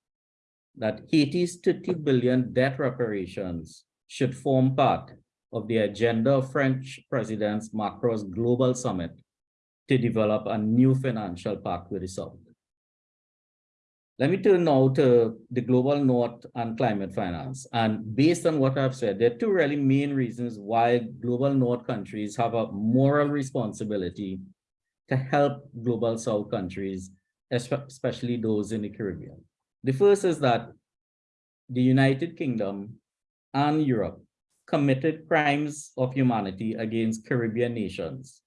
that Haiti's 30 billion debt reparations should form part of the agenda of French President Macron's global summit to develop a new financial pact with the South. Let me turn now to the global north and climate finance. And based on what I've said, there are two really main reasons why global north countries have a moral responsibility to help global south countries, especially those in the Caribbean. The first is that the United Kingdom and Europe committed crimes of humanity against Caribbean nations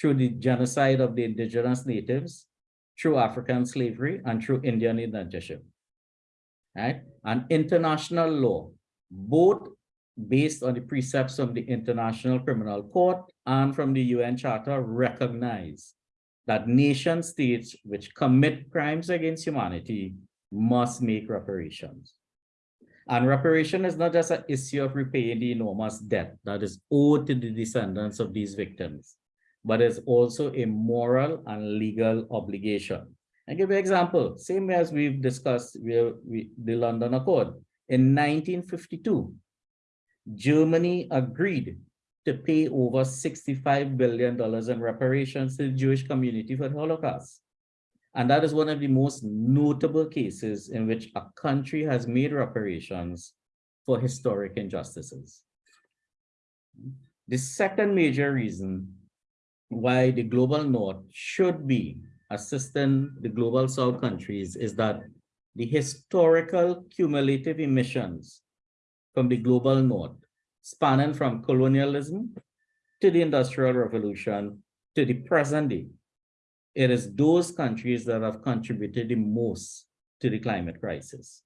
through the genocide of the indigenous natives through African slavery and through Indian indentureship. Right? And international law, both based on the precepts of the International Criminal Court and from the UN Charter, recognize that nation states which commit crimes against humanity must make reparations. And reparation is not just an issue of repaying the enormous debt that is owed to the descendants of these victims but it's also a moral and legal obligation. I give you an example, same as we've discussed we, the London Accord. In 1952, Germany agreed to pay over $65 billion in reparations to the Jewish community for the Holocaust. And that is one of the most notable cases in which a country has made reparations for historic injustices. The second major reason why the global north should be assisting the global south countries is that the historical cumulative emissions from the global north spanning from colonialism to the industrial revolution to the present day it is those countries that have contributed the most to the climate crisis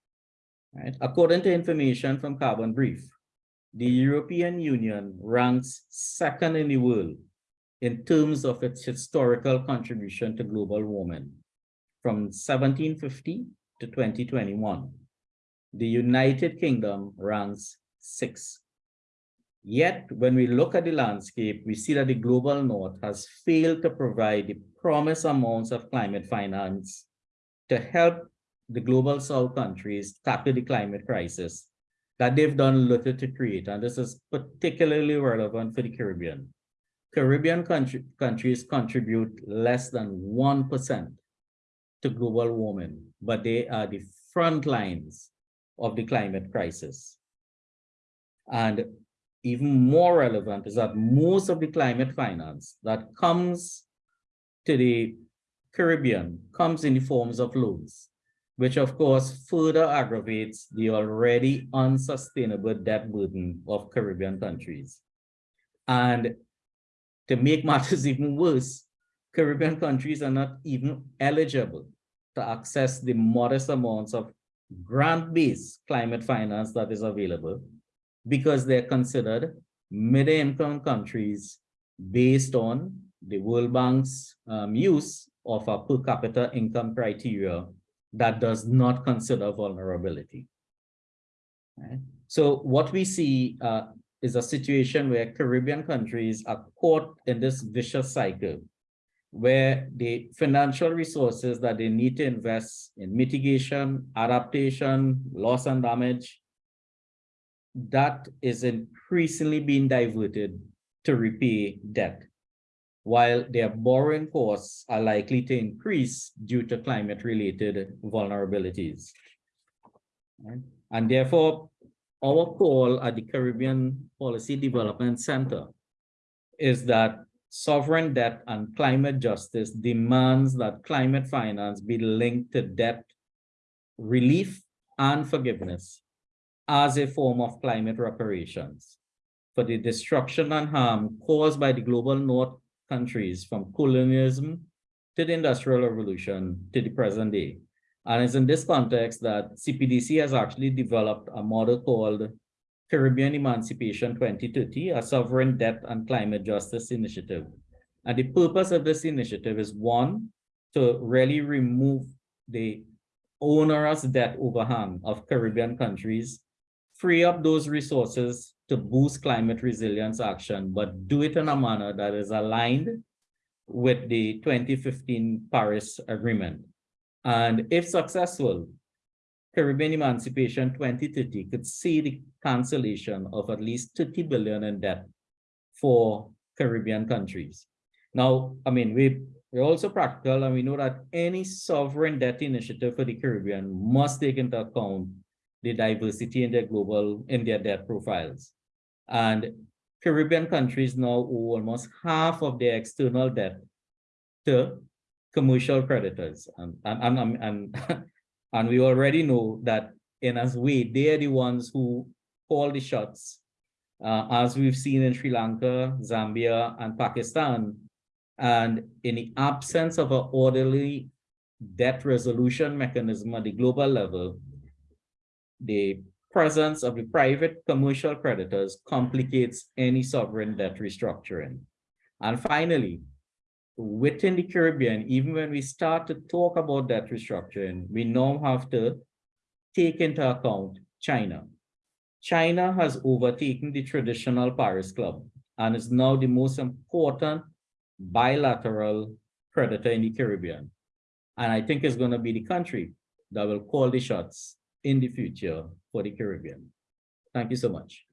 right? According to information from carbon brief the european union ranks second in the world in terms of its historical contribution to global warming from 1750 to 2021. The United Kingdom ranks six. Yet, when we look at the landscape, we see that the global north has failed to provide the promised amounts of climate finance to help the global south countries tackle the climate crisis that they've done little to create. And this is particularly relevant for the Caribbean. Caribbean country, countries contribute less than 1% to global warming, but they are the front lines of the climate crisis. And even more relevant is that most of the climate finance that comes to the Caribbean comes in the forms of loans, which of course further aggravates the already unsustainable debt burden of Caribbean countries. And to make matters even worse, Caribbean countries are not even eligible to access the modest amounts of grant-based climate finance that is available because they're considered middle-income countries based on the World Bank's um, use of a per capita income criteria that does not consider vulnerability. Right? So what we see uh, is a situation where Caribbean countries are caught in this vicious cycle where the financial resources that they need to invest in mitigation, adaptation, loss and damage, that is increasingly being diverted to repay debt, while their borrowing costs are likely to increase due to climate-related vulnerabilities. And therefore, our call at the Caribbean Policy Development Center is that sovereign debt and climate justice demands that climate finance be linked to debt relief and forgiveness as a form of climate reparations for the destruction and harm caused by the global north countries from colonialism to the Industrial Revolution to the present day. And it's in this context that CPDC has actually developed a model called Caribbean Emancipation 2030, a sovereign debt and climate justice initiative. And the purpose of this initiative is one, to really remove the onerous debt overhang of Caribbean countries, free up those resources to boost climate resilience action, but do it in a manner that is aligned with the 2015 Paris Agreement. And if successful, Caribbean Emancipation 2030 could see the cancellation of at least 30 billion in debt for Caribbean countries. Now, I mean, we, we're also practical and we know that any sovereign debt initiative for the Caribbean must take into account the diversity in their global, in their debt profiles. And Caribbean countries now owe almost half of their external debt to commercial creditors. And, and, and, and, and we already know that in as way, they're the ones who call the shots, uh, as we've seen in Sri Lanka, Zambia, and Pakistan. And in the absence of an orderly debt resolution mechanism at the global level, the presence of the private commercial creditors complicates any sovereign debt restructuring. And finally, within the Caribbean, even when we start to talk about that restructuring, we now have to take into account China. China has overtaken the traditional Paris Club and is now the most important bilateral creditor in the Caribbean. And I think it's going to be the country that will call the shots in the future for the Caribbean. Thank you so much.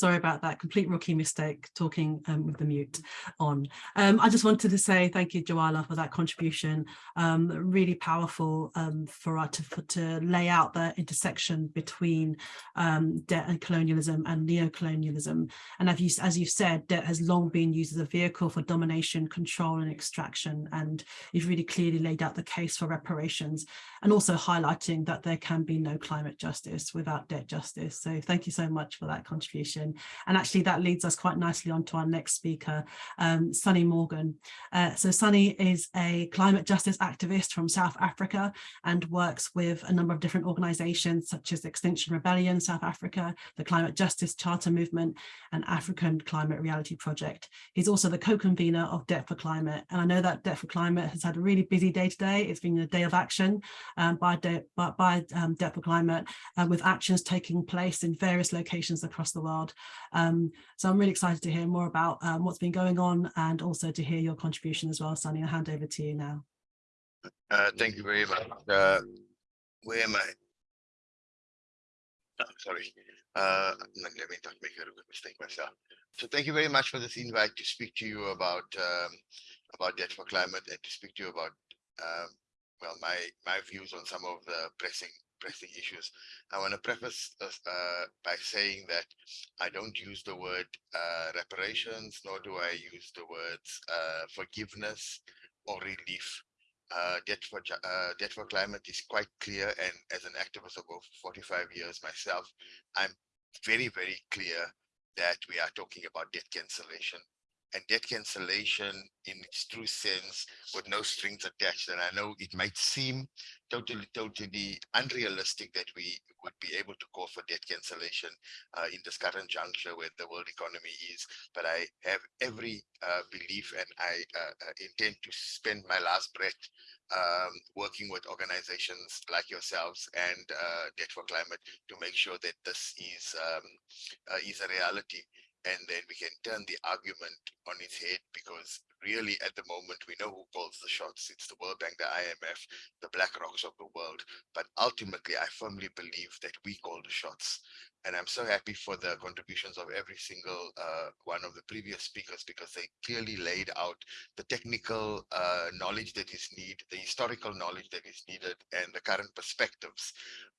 Sorry about that complete rookie mistake talking um, with the mute on. Um, I just wanted to say thank you, Jwala, for that contribution. Um, really powerful um, for us to, for, to lay out the intersection between um, debt and colonialism and neo-colonialism. And as, you, as you've said, debt has long been used as a vehicle for domination, control and extraction. And you've really clearly laid out the case for reparations and also highlighting that there can be no climate justice without debt justice. So thank you so much for that contribution. And actually that leads us quite nicely on to our next speaker, um, Sunny Morgan. Uh, so Sunny is a climate justice activist from South Africa and works with a number of different organizations such as Extinction Rebellion South Africa, the Climate Justice Charter Movement and African Climate Reality Project. He's also the co-convener of Debt for Climate. And I know that Debt for Climate has had a really busy day today. It's been a day of action um, by, De by, by um, Debt for Climate uh, with actions taking place in various locations across the world. Um, so I'm really excited to hear more about um, what's been going on and also to hear your contribution as well, Sunny. I'll hand over to you now. Uh, thank you very much. Uh, where am I? Oh, sorry. Uh, let me not make a mistake myself. So thank you very much for this invite to speak to you about um, about debt for climate and to speak to you about um, well my my views on some of the pressing pressing issues. I want to preface this, uh, by saying that I don't use the word uh, reparations, nor do I use the words uh, forgiveness or relief. Uh, debt for uh, debt for climate is quite clear, and as an activist of over 45 years myself, I'm very very clear that we are talking about debt cancellation and debt cancellation in its true sense with no strings attached. And I know it might seem totally, totally unrealistic that we would be able to call for debt cancellation uh, in this current juncture where the world economy is. But I have every uh, belief and I uh, uh intend to spend my last breath um, working with organizations like yourselves and uh, Debt for Climate to make sure that this is um, uh, is a reality and then we can turn the argument on its head because really at the moment we know who calls the shots. It's the world bank the imf the black rocks of the world. But ultimately i firmly believe that we call the shots. And i'm so happy for the contributions of every single uh, one of the previous speakers because they clearly laid out the technical uh, knowledge that is needed the historical knowledge that is needed and the current perspectives.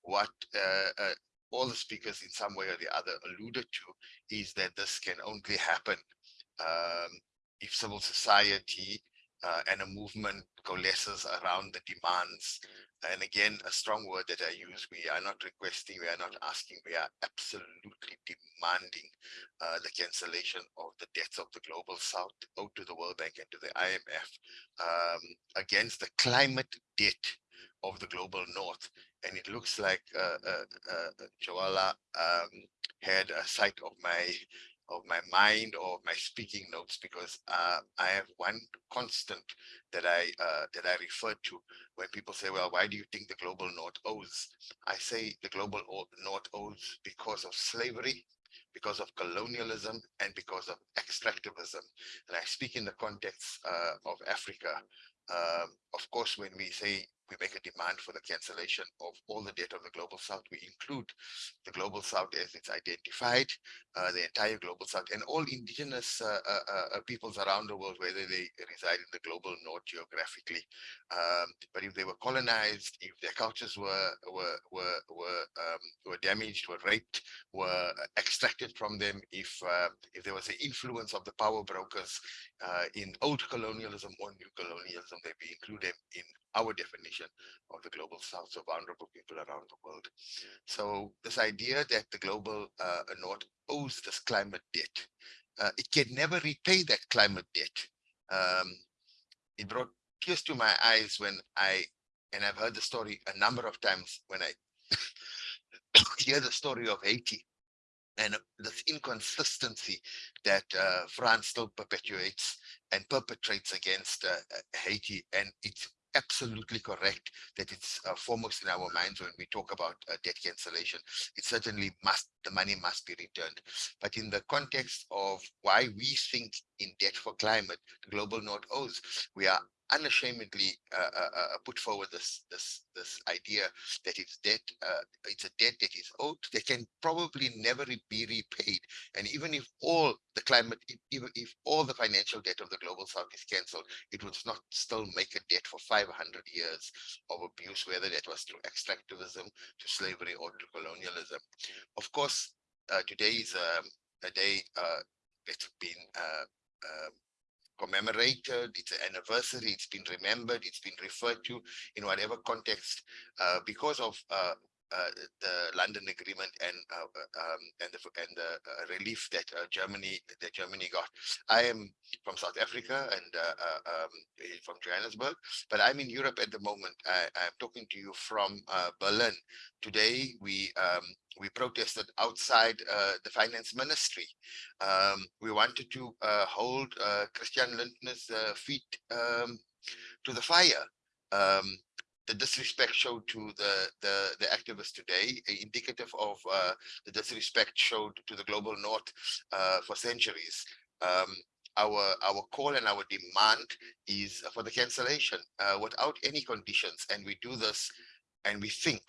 What uh, uh all the speakers in some way or the other alluded to is that this can only happen um, if civil society uh, and a movement coalesces around the demands. And again, a strong word that I use, we are not requesting, we are not asking, we are absolutely demanding uh, the cancellation of the debts of the global south owed to the World Bank and to the IMF um, against the climate debt of the global north. And it looks like uh, uh, uh, Jwala um, had a sight of my of my mind or my speaking notes because uh, I have one constant that I uh, that I refer to when people say, well, why do you think the global north owes? I say the global north owes because of slavery, because of colonialism, and because of extractivism. And I speak in the context uh, of Africa. Um, of course, when we say we make a demand for the cancellation of all the debt of the global south. We include the global south as it's identified, uh, the entire global south, and all indigenous uh, uh, uh, uh peoples around the world, whether they reside in the global north geographically. Um, but if they were colonized, if their cultures were were were were um, were damaged, were raped, were extracted from them, if uh, if there was the influence of the power brokers in old colonialism or new colonialism, they be included in our definition of the global south, so vulnerable people around the world. So this idea that the global uh, north owes this climate debt, uh, it can never repay that climate debt. Um, it brought tears to my eyes when I, and I've heard the story a number of times when I hear the story of Haiti and this inconsistency that uh, France still perpetuates and perpetrates against uh, Haiti. And it's absolutely correct that it's uh, foremost in our minds when we talk about uh, debt cancellation. It certainly must, the money must be returned. But in the context of why we think in debt for climate, the global north owes, we are unashamedly uh, uh, uh, put forward this this this idea that it's debt uh, it's a debt that is owed that can probably never be repaid. And even if all the climate even if all the financial debt of the global south is cancelled it would not still make a debt for 500 years of abuse whether that was through extractivism to slavery or to colonialism. Of course uh, today is um, a day uh, that's been um, commemorated, it's an anniversary, it's been remembered, it's been referred to in whatever context uh, because of uh, the London Agreement and uh, uh, um, and the and the uh, relief that Germany that Germany got. I am from South Africa and um, from Johannesburg, but I'm in Europe at the moment. I, am talking to you from Berlin. Today we um, we protested outside uh, the finance ministry. Um, we wanted to uh, hold uh, Christian Lindner's feet um, to the fire. Um, the disrespect showed to the the the activists today, indicative of uh, the disrespect showed to the global north uh, for centuries. Um, our our call and our demand is for the cancellation uh, without any conditions, and we do this, and we think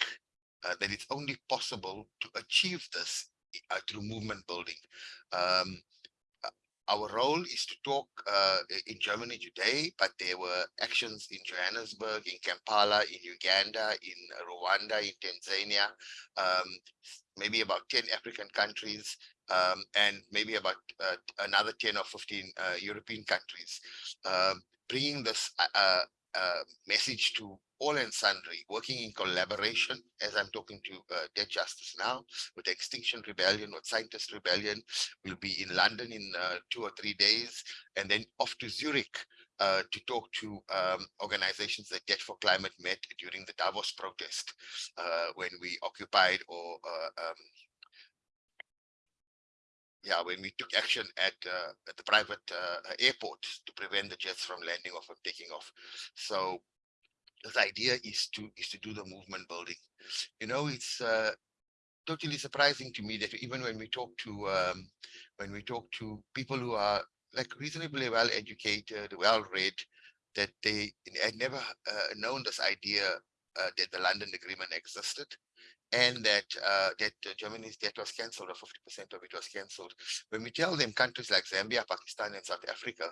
uh, that it's only possible to achieve this uh, through movement building. Um, our role is to talk uh, in Germany today, but there were actions in Johannesburg, in Kampala, in Uganda, in Rwanda, in Tanzania, um, maybe about 10 African countries, um, and maybe about uh, another 10 or 15 uh, European countries, um, bringing this uh, uh, message to all and sundry, working in collaboration, as I'm talking to uh, Debt Justice now, with Extinction Rebellion, with Scientist Rebellion. We'll be in London in uh, two or three days, and then off to Zurich uh, to talk to um, organizations that Debt for Climate met during the Davos protest uh, when we occupied or uh, um, yeah, when we took action at, uh, at the private uh, airport to prevent the jets from landing or from taking off. So this idea is to is to do the movement building. You know, it's uh, totally surprising to me that even when we talk to um, when we talk to people who are like reasonably well educated, well read, that they had never uh, known this idea uh, that the London Agreement existed and that uh, that uh, Germany's debt was cancelled or 50% of it was cancelled. When we tell them countries like Zambia, Pakistan, and South Africa,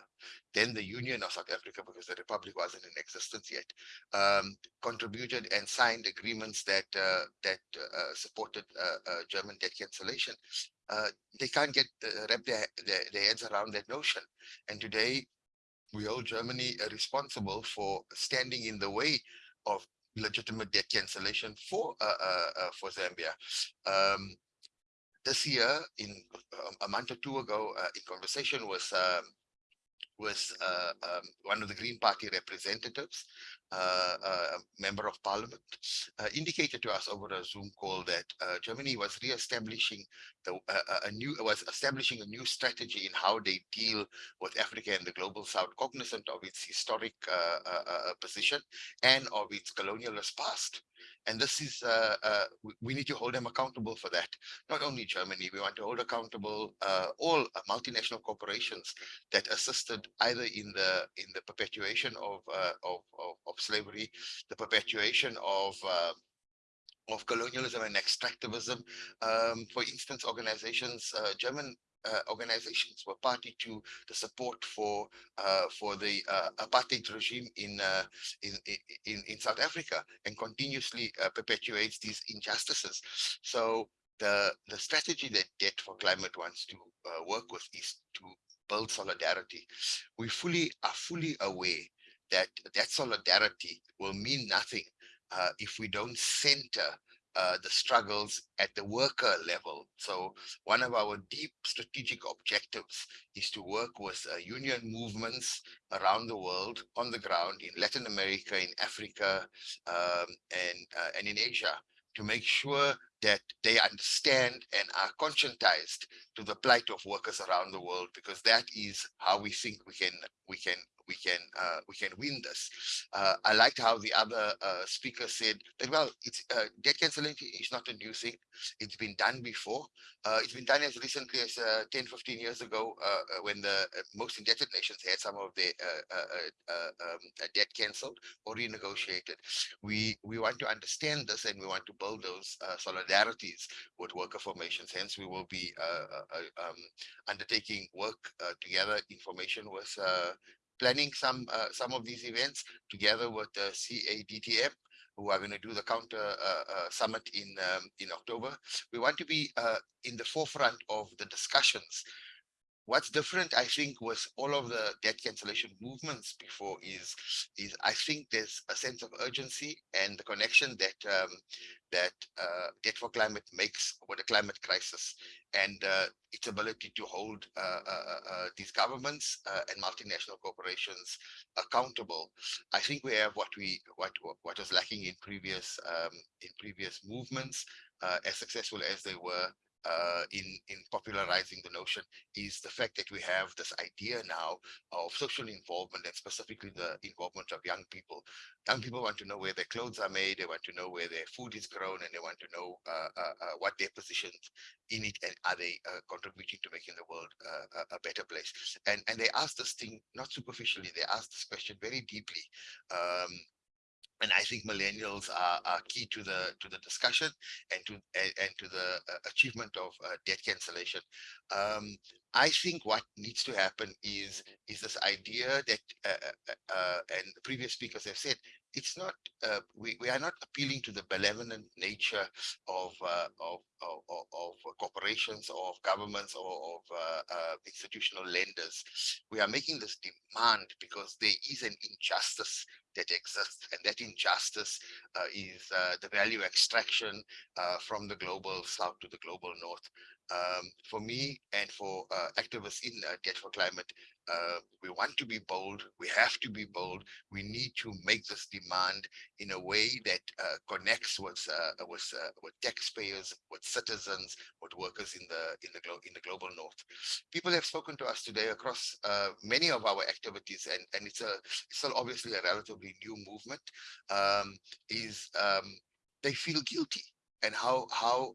then the Union of South Africa, because the Republic wasn't in existence yet, um, contributed and signed agreements that uh, that uh, supported uh, uh, German debt cancellation. they can't get wrap their, their, their heads around that notion. And today, we hold Germany responsible for standing in the way of legitimate debt cancellation for uh, uh, uh, for Zambia. Um, this year, in um, a month or two ago, in conversation with um, uh, um, one of the Green Party representatives, member of parliament, uh, indicated to us over a Zoom call that uh, Germany was re-establishing uh, a new was establishing a new strategy in how they deal with Africa and the global south, cognizant of its historic position and of its colonialist past. And this is, uh, uh, we, we, need to hold them accountable for that. Not only Germany, we want to hold accountable uh, all multinational corporations that assisted either in the in the perpetuation of of, of, of, slavery, the perpetuation of of colonialism and extractivism. Um, for instance, organizations, uh, German uh, organizations were party to the support for uh, for the uh, apartheid regime in, uh, in, in in South Africa and continuously uh, perpetuates these injustices. So the the strategy that Debt for Climate wants to uh, work with is to build solidarity. We fully are fully aware that that solidarity will mean nothing if we don't center uh, the struggles at the worker level. So one of our deep strategic objectives is to work with uh, union movements around the world on the ground in Latin America, in Africa, um, and, uh, and in Asia to make sure that they understand and are conscientized to the plight of workers around the world because that is how we think we can we can we can uh, we can win this. Uh, I liked how the other uh, speaker said that well, it's uh, debt cancellation is not a new thing. It's been done before. Uh, it's been done as recently as uh, 10, 15 years ago uh, when the most indebted nations had some of their um, debt cancelled or renegotiated. We we want to understand this and we want to build those solidarities with worker formations. Hence, we will be um, undertaking work together, information with planning some uh, some of these events together with the CADTM who are going to do the counter uh, uh, summit in um, in October. We want to be uh, in the forefront of the discussions. What's different, I think, with all of the debt cancellation movements before is, is I think there's a sense of urgency and the connection that um, that uh, Debt for Climate makes with the climate crisis and uh, its ability to hold uh, uh, uh these governments uh, and multinational corporations accountable. I think we have what we what what was lacking in previous um, in previous movements, as successful as they were uh, in in popularizing the notion is the fact that we have this idea now of social involvement and specifically the involvement of young people. Young people want to know where their clothes are made, they want to know where their food is grown, and they want to know uh, uh, uh what their positions in it and are they uh, contributing to making the world uh, a better place. And and they ask this thing not superficially, they ask this question very deeply. Um, and I think millennials are, are, key to the to the discussion and to and, and to the uh, achievement of uh, debt cancellation. Um, I think what needs to happen is is this idea that uh, uh, uh and the previous speakers have said it's not uh, we, we are not appealing to the benevolent nature of of, of, of corporations or of governments or of institutional lenders. We are making this demand because there is an injustice that exists and that injustice uh, is uh, the value extraction uh, from the global south to the global north. Um, for me and for uh, activists in uh, Debt for Climate, uh, we want to be bold. We have to be bold. We need to make this demand in a way that connects with with with taxpayers, with citizens, with workers in the in the in the global north. People have spoken to us today across many of our activities, and and it's a it's still obviously a relatively new movement. Um, is um, they feel guilty and how how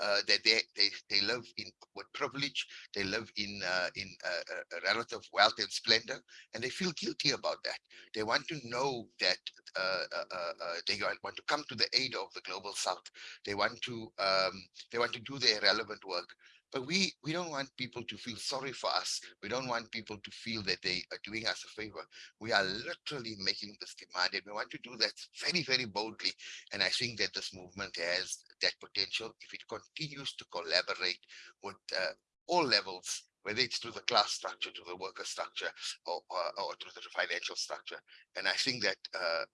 uh, that they, they they live in with privilege, they live in uh, in uh, relative wealth and splendor, and they feel guilty about that. They want to know that uh, uh, uh, they want to come to the aid of the global south. They want to um, they want to do their relevant work. But we, we don't want people to feel sorry for us. We don't want people to feel that they are doing us a favor. We are literally making this demand and we want to do that very, very boldly. And I think that this movement has that potential if it continues to collaborate with uh, all levels whether it's through the class structure, to the worker structure, or, or, or through the financial structure. And I think that uh,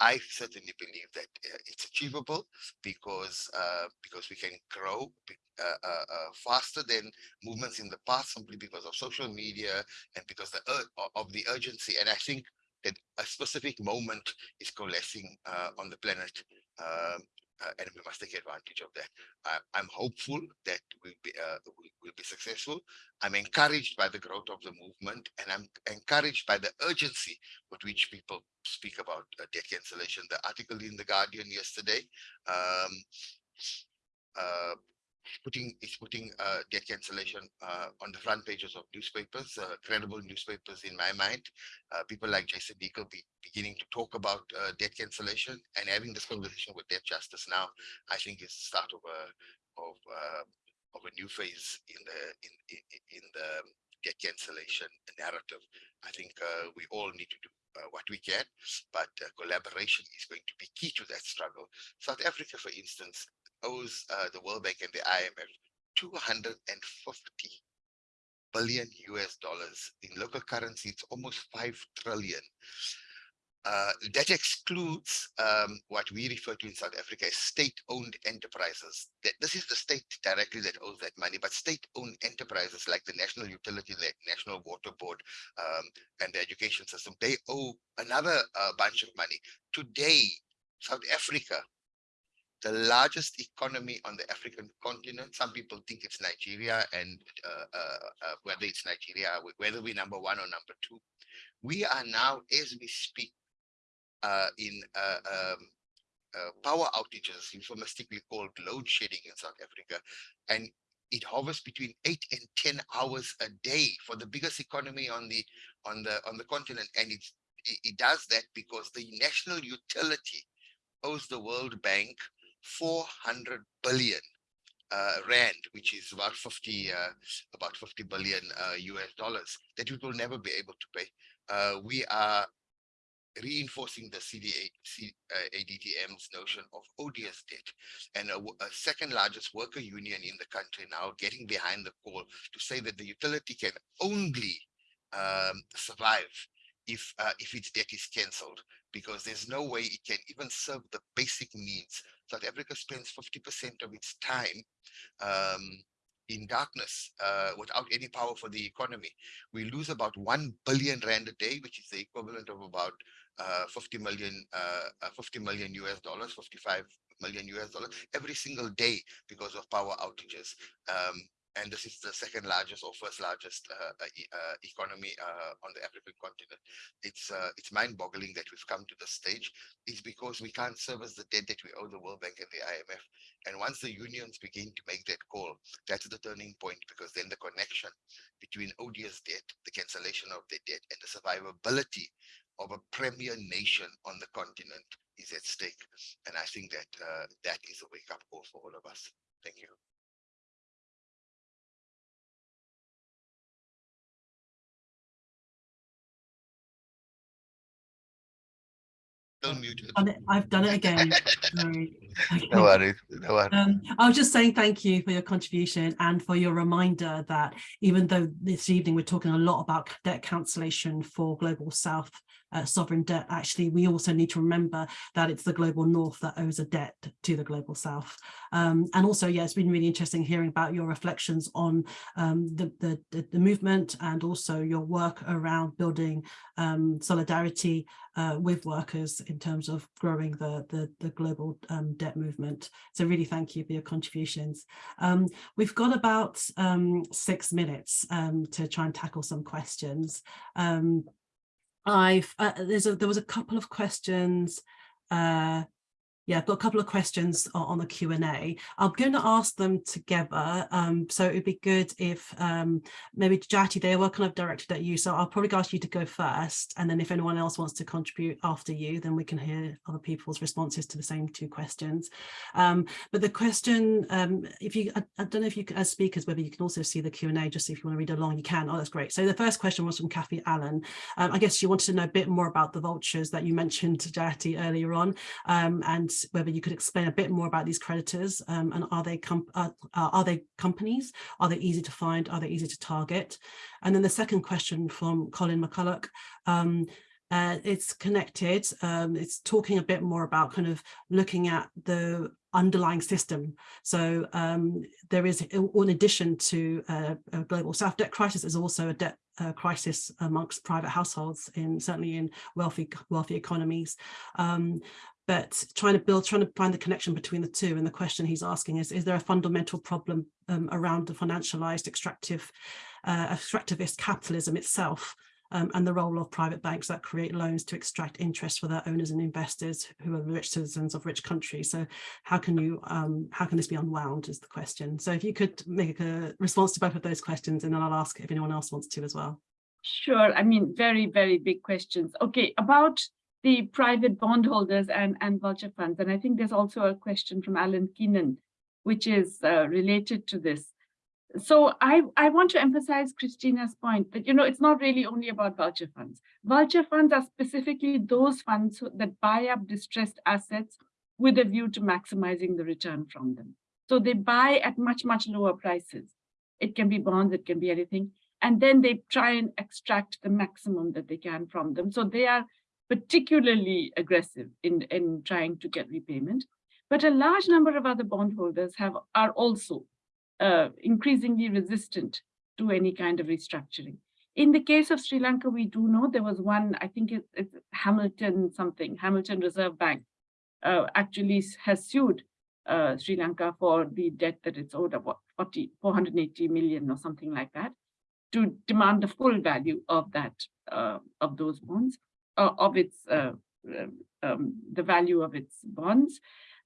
I certainly believe that uh, it's achievable because uh, because we can grow uh, uh, uh, faster than movements in the past simply because of social media and because the of the urgency. And I think that a specific moment is coalescing on the planet. Um, uh, and we must take advantage of that. Uh, I'm hopeful that we'll be, uh, we will be successful. I'm encouraged by the growth of the movement, and I'm encouraged by the urgency with which people speak about uh, debt cancellation. The article in the Guardian yesterday um, uh, putting is putting uh, debt cancellation uh, on the front pages of newspapers, uh, credible newspapers in my mind. Uh, people like Jason Hickel be beginning to talk about uh, debt cancellation and having this conversation with debt justice now, I think is the start of a of uh, of a new phase in the in in, in the debt cancellation narrative. I think we all need to do uh, what we can, but uh, collaboration is going to be key to that struggle. South Africa, for instance, owes uh, the World Bank and the IMF 250 billion US dollars. In local currency, it's almost 5 trillion. Uh, that excludes um, what we refer to in South Africa as state-owned enterprises. That this is the state directly that owes that money, but state-owned enterprises like the National Utility, the National Water Board, um, and the education system, they owe another uh, bunch of money. Today, South Africa the largest economy on the African continent. Some people think it's Nigeria and uh, uh, uh, whether it's Nigeria, whether we're number one or number two. We are now, as we speak, uh, in uh, um, uh, power outages, euphemistically called load shedding in South Africa. And it hovers between eight and 10 hours a day for the biggest economy on the on the on the continent. And it, it does that because the national utility owes the World Bank 400 billion uh, rand, which is about 50 uh, about 50 billion uh, US dollars that we will never be able to pay. Uh, we are reinforcing the CDA, C, uh, ADTM's notion of odious debt and a, a, second largest worker union in the country now getting behind the call to say that the utility can only um, survive if uh, if its debt is cancelled because there's no way it can even serve the basic needs South Africa spends 50% of its time um, in darkness uh, without any power for the economy. We lose about 1 billion rand a day, which is the equivalent of about uh, 50 million, uh, uh 50 million US dollars, 55 million US dollars every single day because of power outages. Um, and this is the second largest or first largest uh, uh, uh, economy on the African continent. It's it's mind-boggling that we've come to this stage. It's because we can't service the debt that we owe the World Bank and the IMF. And once the unions begin to make that call, that's the turning point because then the connection between odious debt, the cancellation of the debt, and the survivability of a premier nation on the continent is at stake. And I think that uh, that is a wake-up call for all of us. Thank you. I've done it again. Sorry. No worries. No worries. Um, I was just saying thank you for your contribution and for your reminder that even though this evening we're talking a lot about debt cancellation for Global South uh, sovereign debt, actually, we also need to remember that it's the global north that owes a debt to the global south. Um, and also, yeah, it's been really interesting hearing about your reflections on um, the, the, the, movement and also your work around building um, solidarity uh, with workers in terms of growing the, the, the global um, debt movement. So really thank you for your contributions. Um, we've got about um, six minutes to try and tackle some questions. Um, I've uh, there's a there was a couple of questions uh, yeah, I've got a couple of questions on the Q&A. I'm going to ask them together. Um, so it'd be good if um, maybe Jayati, they were kind of directed at you. So I'll probably ask you to go first. And then if anyone else wants to contribute after you, then we can hear other people's responses to the same two questions. Um, but the question, um, if you, I, I, don't know if you, as speakers, whether you can also see the Q&A, just if you want to read along, you can. Oh, that's great. So the first question was from Kathy Allen. Um, I guess she wanted to know a bit more about the vultures that you mentioned, to Jayati, earlier on. Um, and whether you could explain a bit more about these creditors um, and are they com uh, are they companies? Are they easy to find? Are they easy to target? And then the second question from Colin McCulloch, um, uh, it's connected. Um, it's talking a bit more about kind of looking at the underlying system. So um, there is, in addition to uh, a global South debt crisis, there's also a debt uh, crisis amongst private households in certainly in wealthy wealthy economies. Um, but trying to build, trying to find the connection between the two. And the question he's asking is, is there a fundamental problem um, around the financialized extractive, uh, extractivist capitalism itself um, and the role of private banks that create loans to extract interest for their owners and investors who are rich citizens of rich countries. So how can you, um, how can this be unwound is the question. So if you could make a response to both of those questions and then I'll ask if anyone else wants to as well. Sure, I mean, very, very big questions. Okay, about the private bondholders and, and vulture funds. And I think there's also a question from Alan Keenan, which is uh, related to this so I, I want to emphasize Christina's point that, you know, it's not really only about vulture funds. Vulture funds are specifically those funds that buy up distressed assets with a view to maximizing the return from them. So they buy at much, much lower prices. It can be bonds, it can be anything. And then they try and extract the maximum that they can from them. So they are particularly aggressive in, in trying to get repayment. But a large number of other bondholders have are also uh, increasingly resistant to any kind of restructuring. In the case of Sri Lanka, we do know there was one, I think it's, it's Hamilton something, Hamilton Reserve Bank uh, actually has sued uh, Sri Lanka for the debt that it's owed of 40, 480 million or something like that to demand the full value of that, uh, of those bonds, uh, of its, uh, um, the value of its bonds.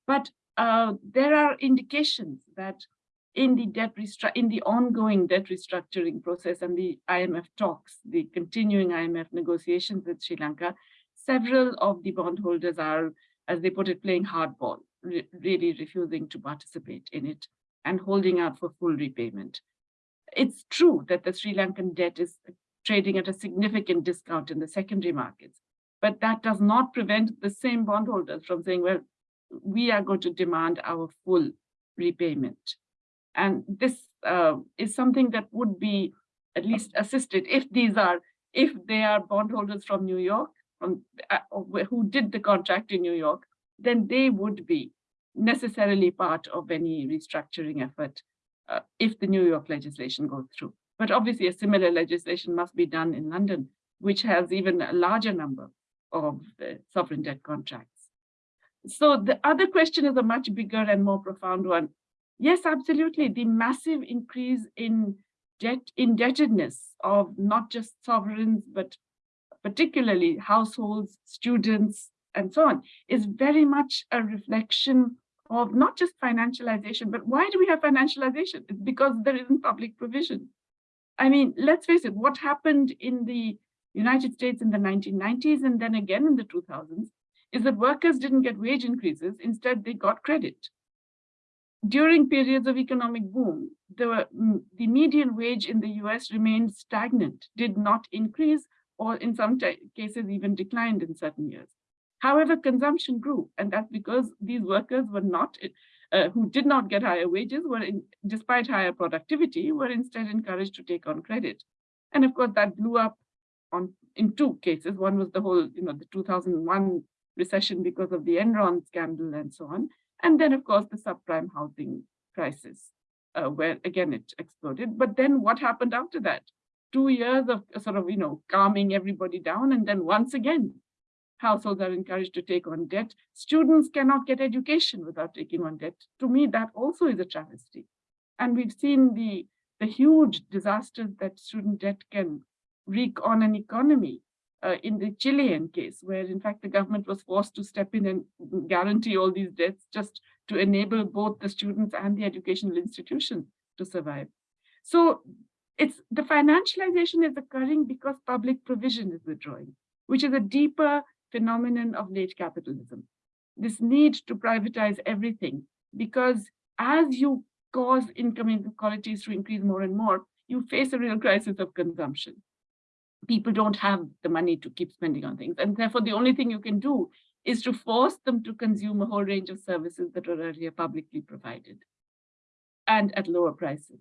But there are indications that in the debt in the ongoing debt restructuring process and the IMF talks, the continuing IMF negotiations with Sri Lanka, several of the bondholders are, as they put it, playing hardball, re really refusing to participate in it and holding out for full repayment. It's true that the Sri Lankan debt is trading at a significant discount in the secondary markets, but that does not prevent the same bondholders from saying, well, we are going to demand our full repayment. And this uh, is something that would be at least assisted if these are, if they are bondholders from New York, from uh, who did the contract in New York, then they would be necessarily part of any restructuring effort uh, if the New York legislation goes through. But obviously a similar legislation must be done in London, which has even a larger number of uh, sovereign debt contracts. So the other question is a much bigger and more profound one. Yes, absolutely. The massive increase in debt indebtedness of not just sovereigns, but particularly households, students, and so on, is very much a reflection of not just financialization, but why do we have financialization? It's because there isn't public provision. I mean, let's face it, what happened in the United States in the 1990s and then again in the 2000s is that workers didn't get wage increases, instead they got credit during periods of economic boom, the, mm, the median wage in the US remained stagnant, did not increase, or in some cases even declined in certain years. However, consumption grew, and that's because these workers were not, uh, who did not get higher wages, were in, despite higher productivity, were instead encouraged to take on credit. And of course, that blew up on in two cases. One was the whole, you know, the 2001 recession because of the Enron scandal and so on. And then, of course, the subprime housing crisis, uh, where again it exploded. But then what happened after that? Two years of sort of, you know, calming everybody down. And then once again, households are encouraged to take on debt. Students cannot get education without taking on debt. To me, that also is a travesty. And we've seen the, the huge disasters that student debt can wreak on an economy uh, in the Chilean case, where in fact the government was forced to step in and guarantee all these debts just to enable both the students and the educational institutions to survive. So it's the financialization is occurring because public provision is withdrawing, which is a deeper phenomenon of late capitalism. This need to privatize everything because as you cause income inequalities to increase more and more, you face a real crisis of consumption people don't have the money to keep spending on things. And therefore, the only thing you can do is to force them to consume a whole range of services that were earlier publicly provided and at lower prices.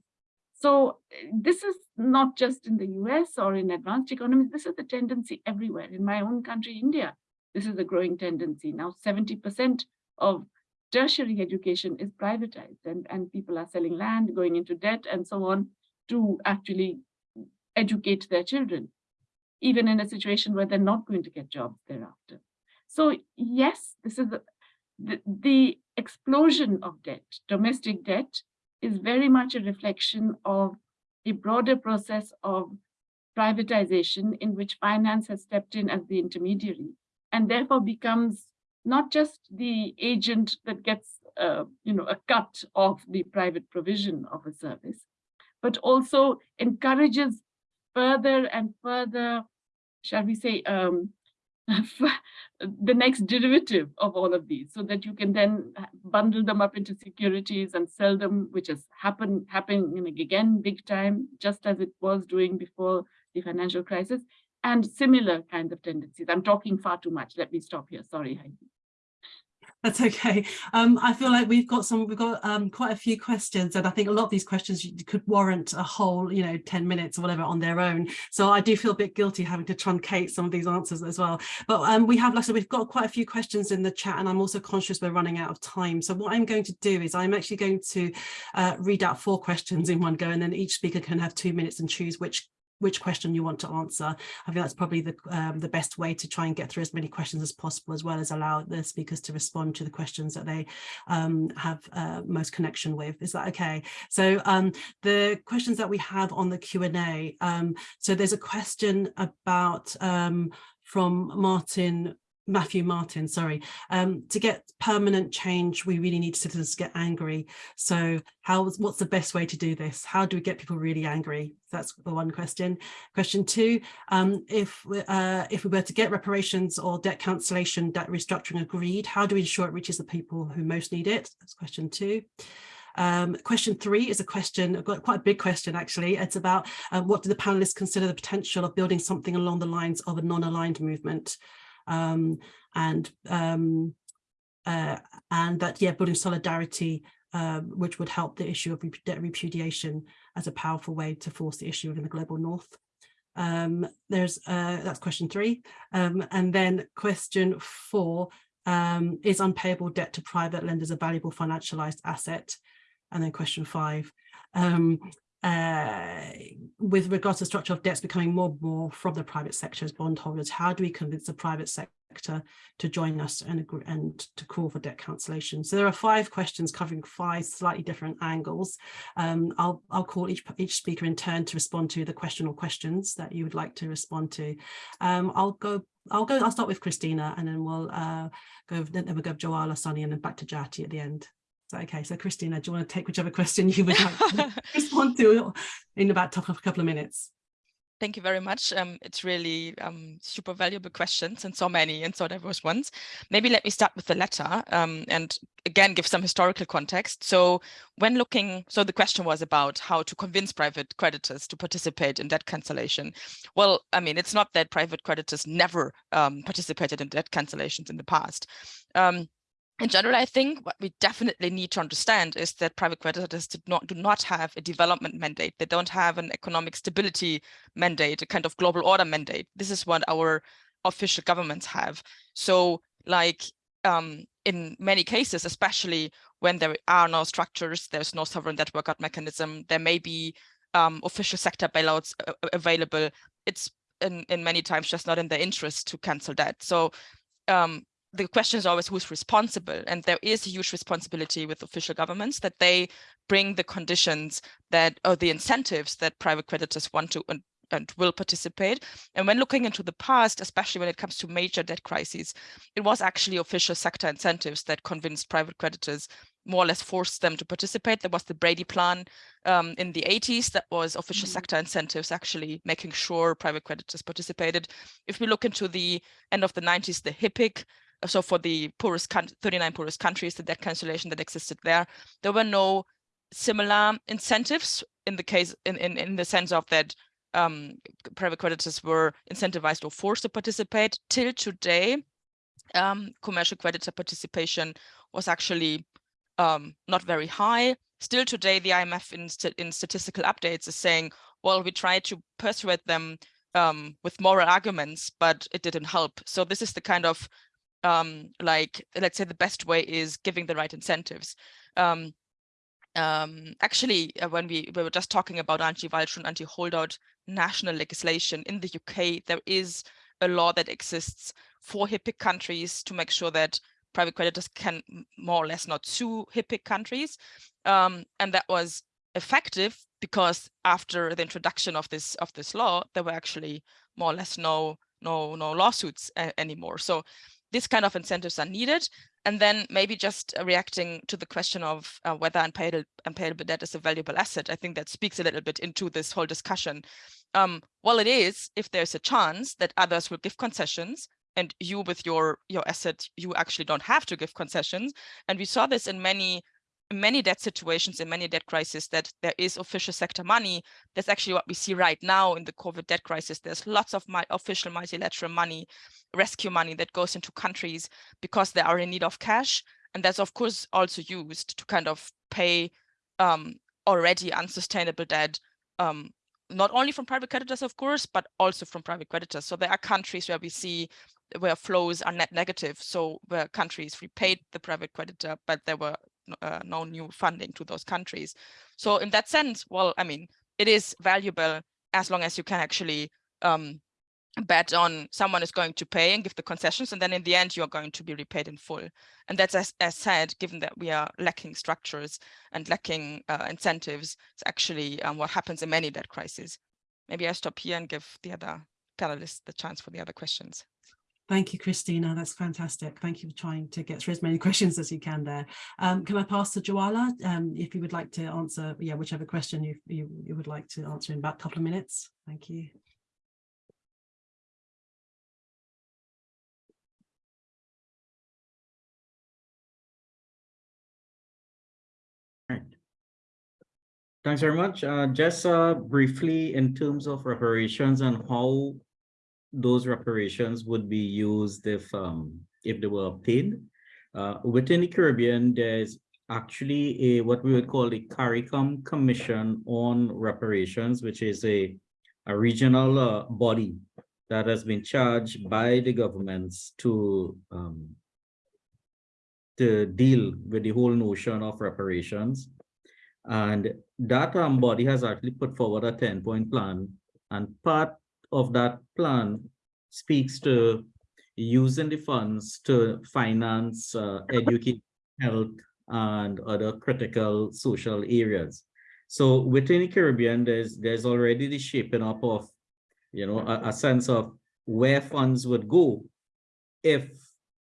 So this is not just in the US or in advanced economies, this is the tendency everywhere. In my own country, India, this is a growing tendency. Now 70% of tertiary education is privatized and, and people are selling land, going into debt and so on to actually educate their children, even in a situation where they're not going to get jobs thereafter. So yes, this is the, the explosion of debt, domestic debt, is very much a reflection of the broader process of privatization in which finance has stepped in as the intermediary and therefore becomes not just the agent that gets uh, you know, a cut of the private provision of a service, but also encourages further and further, shall we say, um, the next derivative of all of these so that you can then bundle them up into securities and sell them, which has happened happening again big time, just as it was doing before the financial crisis, and similar kinds of tendencies. I'm talking far too much. Let me stop here. Sorry, Heidi. That's okay. Um, I feel like we've got some, we've got um, quite a few questions, and I think a lot of these questions could warrant a whole, you know, 10 minutes or whatever on their own. So I do feel a bit guilty having to truncate some of these answers as well. But um, we have, like I said, we've got quite a few questions in the chat, and I'm also conscious we're running out of time. So what I'm going to do is I'm actually going to uh, read out four questions in one go, and then each speaker can have two minutes and choose which which question you want to answer. I think that's probably the um, the best way to try and get through as many questions as possible, as well as allow the speakers to respond to the questions that they um, have uh, most connection with. Is that okay? So um, the questions that we have on the Q&A, um, so there's a question about um, from Martin Matthew Martin, sorry, um, to get permanent change, we really need citizens to get angry. So how, what's the best way to do this? How do we get people really angry? That's the one question. Question two, um, if, uh, if we were to get reparations or debt cancellation, debt restructuring agreed, how do we ensure it reaches the people who most need it? That's question two. Um, question three is a question, quite a big question actually. It's about uh, what do the panelists consider the potential of building something along the lines of a non-aligned movement? Um, and um, uh, and that yeah building solidarity um, which would help the issue of repudiation as a powerful way to force the issue in the global north. Um, there's uh, that's question three um, and then question four um, is unpayable debt to private lenders a valuable financialized asset and then question five um, uh, with regards to structure of debts becoming more and more from the private sector as bondholders, how do we convince the private sector to join us and, agree, and to call for debt cancellation? So there are five questions covering five slightly different angles. Um, I'll, I'll call each, each speaker in turn to respond to the question or questions that you would like to respond to. Um, I'll go I'll go, I'll start with Christina and then we'll uh, go, then we'll go Jwala, Sunny and then back to Jayati at the end. So, okay, so Christina, do you want to take whichever question you would like to respond to in about a couple of minutes? Thank you very much. Um, it's really um, super valuable questions and so many and so diverse ones. Maybe let me start with the latter um, and again give some historical context. So when looking, so the question was about how to convince private creditors to participate in debt cancellation. Well, I mean, it's not that private creditors never um, participated in debt cancellations in the past. Um, in general, I think what we definitely need to understand is that private creditors do not, do not have a development mandate. They don't have an economic stability mandate, a kind of global order mandate. This is what our official governments have. So like um, in many cases, especially when there are no structures, there's no sovereign debt workout mechanism, there may be um, official sector bailouts available. It's in, in many times just not in their interest to cancel debt. So um, the question is always who's responsible and there is a huge responsibility with official governments that they bring the conditions that or the incentives that private creditors want to and, and will participate and when looking into the past especially when it comes to major debt crises it was actually official sector incentives that convinced private creditors more or less forced them to participate. There was the Brady plan um, in the 80s that was official mm -hmm. sector incentives actually making sure private creditors participated. If we look into the end of the 90s, the HIPC so for the poorest 39 poorest countries, the debt cancellation that existed there, there were no similar incentives in the case in in, in the sense of that um, private creditors were incentivized or forced to participate till today um, commercial creditor participation was actually um, not very high. Still today, the IMF in, st in statistical updates is saying, well, we tried to persuade them um, with moral arguments, but it didn't help. So this is the kind of um, like, let's say the best way is giving the right incentives. Um, um, actually, uh, when we, we were just talking about anti-vulture and anti-holdout national legislation in the UK, there is a law that exists for HIPC countries to make sure that private creditors can more or less not sue HIPC countries. Um, and that was effective because after the introduction of this of this law, there were actually more or less no no no lawsuits anymore. So this kind of incentives are needed. And then maybe just uh, reacting to the question of uh, whether unpayable, unpayable debt is a valuable asset, I think that speaks a little bit into this whole discussion. Um, well, it is if there's a chance that others will give concessions and you with your your asset, you actually don't have to give concessions. And we saw this in many many debt situations in many debt crises that there is official sector money. That's actually what we see right now in the COVID debt crisis. There's lots of my official multilateral money, rescue money that goes into countries because they are in need of cash. And that's of course also used to kind of pay um, already unsustainable debt, um, not only from private creditors, of course, but also from private creditors. So there are countries where we see where flows are net negative. So where countries repaid the private creditor, but there were uh, no new funding to those countries. So in that sense, well, I mean, it is valuable as long as you can actually um, bet on someone is going to pay and give the concessions, and then in the end, you are going to be repaid in full. And that's as, as said, given that we are lacking structures and lacking uh, incentives, it's actually um, what happens in many debt crises. Maybe I stop here and give the other panelists the chance for the other questions. Thank you, Christina. That's fantastic. Thank you for trying to get through as many questions as you can there. Um, can I pass to Jwala um, if you would like to answer, yeah, whichever question you, you, you would like to answer in about a couple of minutes. Thank you. Thanks very much. Uh, just uh, briefly in terms of reparations and how those reparations would be used if um, if they were obtained. Uh, within the Caribbean, there's actually a what we would call the CARICOM Commission on Reparations, which is a, a regional uh, body that has been charged by the governments to um, to deal with the whole notion of reparations. And that um, body has actually put forward a 10-point plan. And part of that plan speaks to using the funds to finance uh, education, health, and other critical social areas. So within the Caribbean, there's there's already the shaping up of, you know, a, a sense of where funds would go if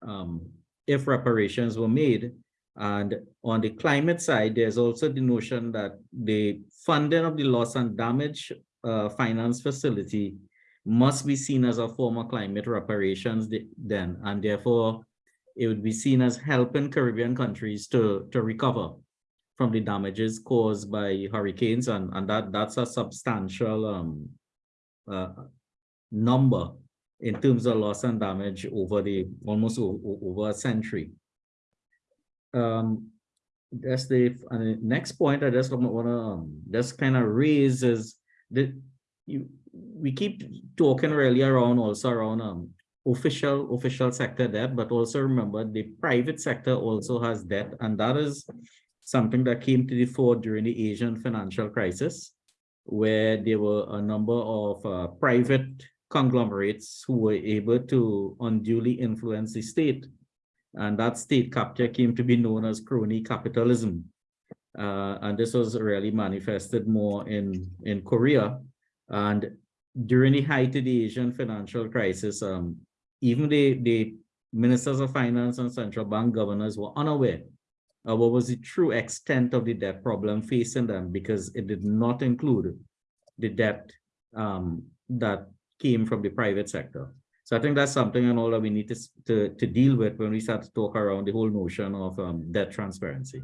um, if reparations were made. And on the climate side, there's also the notion that the funding of the loss and damage uh, finance facility must be seen as a form of climate reparations then, and therefore it would be seen as helping Caribbean countries to, to recover from the damages caused by hurricanes, and, and that, that's a substantial um, uh, number in terms of loss and damage over the almost over a century. Um, that's the, next point I just want to um, just kind of raise is that you we keep talking really around also around um official official sector debt, but also remember the private sector also has debt, and that is something that came to the fore during the Asian financial crisis, where there were a number of uh, private conglomerates who were able to unduly influence the state. And that state capture came to be known as crony capitalism. Uh, and this was really manifested more in, in Korea. And during the height of the Asian financial crisis, um, even the, the ministers of finance and central bank governors were unaware of what was the true extent of the debt problem facing them because it did not include the debt um, that came from the private sector. So I think that's something and all that we need to, to, to deal with when we start to talk around the whole notion of um, debt transparency.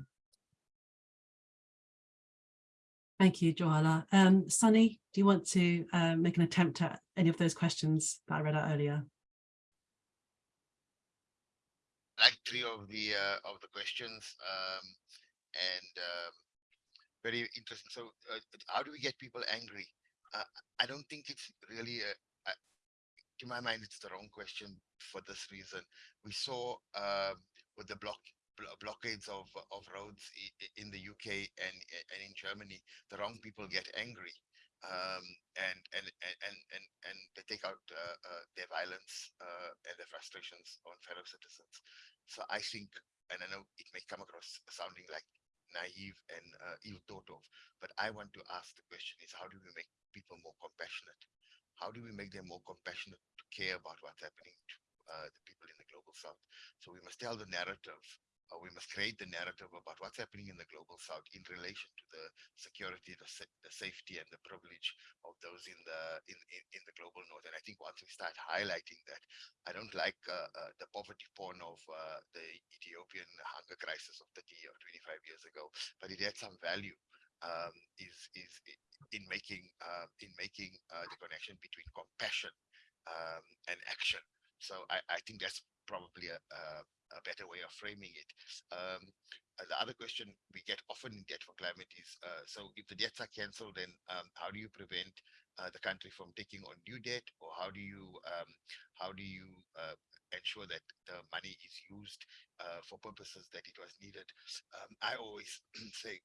Thank you, Jwala. Um, Sunny, do you want to uh, make an attempt at any of those questions that I read out earlier? like three of the uh, of the questions um, and um, very interesting. So, uh, how do we get people angry? Uh, I don't think it's really a, a, to my mind, it's the wrong question for this reason. We saw um, with the block blockades of of roads in the UK and and in Germany, the wrong people get angry um, and, and and and and and they take out uh, uh, their violence uh, and their frustrations on fellow citizens. So I think, and I know it may come across sounding like naive and uh, ill thought of, but I want to ask the question: Is how do we make people more compassionate? How do we make them more compassionate to care about what's happening to uh, the people in the global south? So we must tell the narrative uh, we must create the narrative about what's happening in the global south in relation to the security, the, the safety, and the privilege of those in the in, in, in the global north. And I think once we start highlighting that, I don't like uh, uh, the poverty porn of uh, the Ethiopian hunger crisis of 30 or 25 years ago, but it had some value. Um, is is in making uh, in making uh, the connection between compassion um, and action. So I, I think that's probably a, a, a better way of framing it. Um, the other question we get often in debt for climate is, uh, so if the debts are cancelled, then um, how do you prevent uh, the country from taking on new debt, or how do you um, how do you uh, ensure that the money is used uh, for purposes that it was needed? Um, I always say.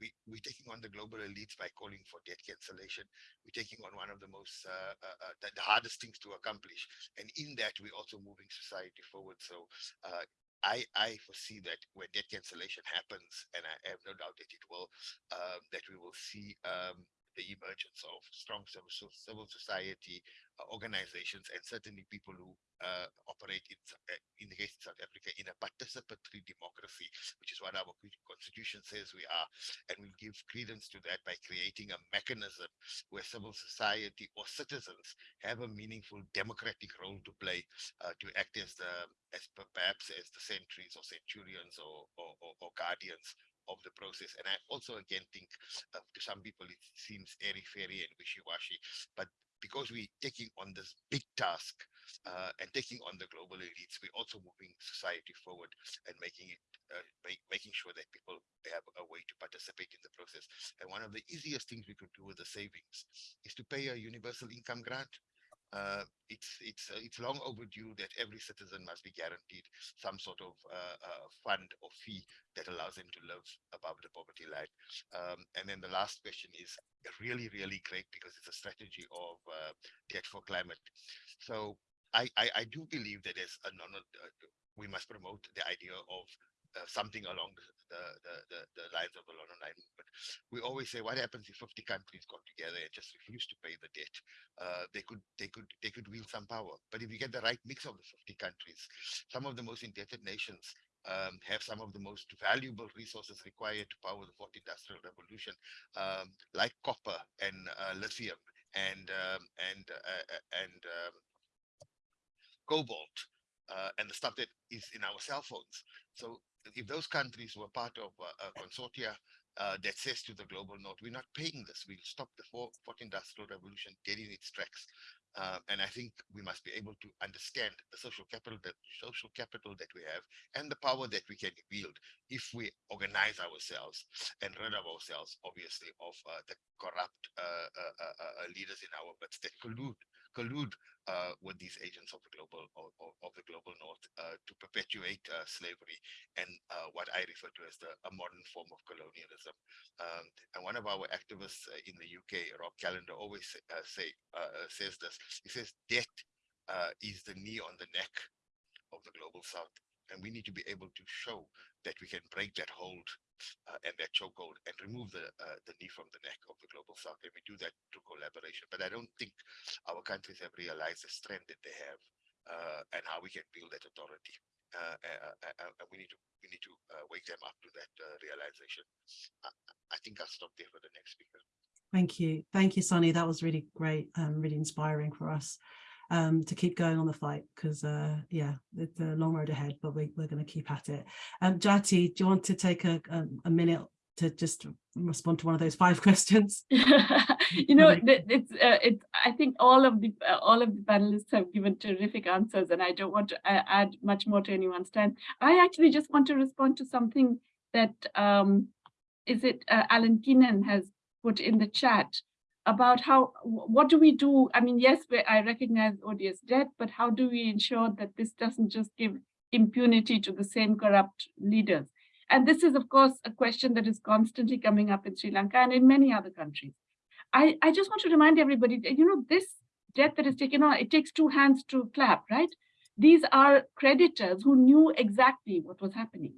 We, we're taking on the global elites by calling for debt cancellation. We're taking on one of the most, uh, uh, uh, the, the hardest things to accomplish. And in that, we're also moving society forward. So uh, I, I foresee that when debt cancellation happens, and I have no doubt that it will, um, that we will see um, the emergence of strong civil, civil society uh, organizations and certainly people who uh, operate in, uh, in the case of South Africa in a participatory democracy, which is what our constitution says we are. And we give credence to that by creating a mechanism where civil society or citizens have a meaningful democratic role to play uh, to act as the as perhaps as the sentries or centurions or or, or, or guardians of the process. And I also again think uh, to some people it seems airy fairy and wishy-washy, but because we're taking on this big task uh, and taking on the global elites, we're also moving society forward and making it uh, make, making sure that people have a way to participate in the process. And one of the easiest things we could do with the savings is to pay a universal income grant uh, it's it's uh, it's long overdue that every citizen must be guaranteed some sort of uh, uh, fund or fee that allows them to live above the poverty line. Um, and then the last question is really really great because it's a strategy of uh, debt for climate. So I, I I do believe that there's a non uh, we must promote the idea of uh, something along the, the, the, the, lines of the Non-Aligned movement. We always say, what happens if 50 countries got together and just refuse to pay the debt? Uh, they could they could they could wield some power. But if you get the right mix of the 50 countries, some of the most indebted nations um, have some of the most valuable resources required to power the fourth industrial revolution, um, like copper and uh, lithium and um, and uh, uh, and um, cobalt uh, and the stuff that is in our cell phones. So if those countries were part of uh, a consortia uh, that says to the global north, we're not paying this, we'll stop the fourth, industrial revolution dead in its tracks. Uh, and I think we must be able to understand the social capital that social capital that we have and the power that we can wield if we organize ourselves and rid of ourselves, obviously, of uh, the corrupt uh, uh, uh, leaders in our midst that collude collude uh, with these agents of the global of, of- the global north uh, to perpetuate uh, slavery and uh, what I refer to as the a modern form of colonialism. Um, and one of our activists uh, in the UK, Rob Callender, always say, uh, say says this. He says debt is the knee on the neck of the global south, and we need to be able to show that we can break that hold uh, and that chokehold and remove the uh, the knee from the neck of the global south, and we do that through collaboration. But I don't think our countries have realized the strength that they have uh, and how we can build that authority. Uh, uh, uh, and we need to we need to wake them up to that realization. I, I think I'll stop there for the next speaker. Thank you. Thank you, Sonny. That was really great, um, really inspiring for us um, to keep going on the fight because, uh, yeah, it's a long road ahead, but we, we're going to keep at it. Um, Jayati, do you want to take a, a, a minute to just respond to one of those five questions. you know, it's uh, it's. I think all of the uh, all of the panelists have given terrific answers, and I don't want to uh, add much more to anyone's time. I actually just want to respond to something that um, is it uh, Alan Keenan has put in the chat about how what do we do? I mean, yes, I recognize odious debt, but how do we ensure that this doesn't just give impunity to the same corrupt leaders? And this is, of course, a question that is constantly coming up in Sri Lanka and in many other countries. I, I just want to remind everybody that, you know, this debt that is taken on, it takes two hands to clap, right? These are creditors who knew exactly what was happening.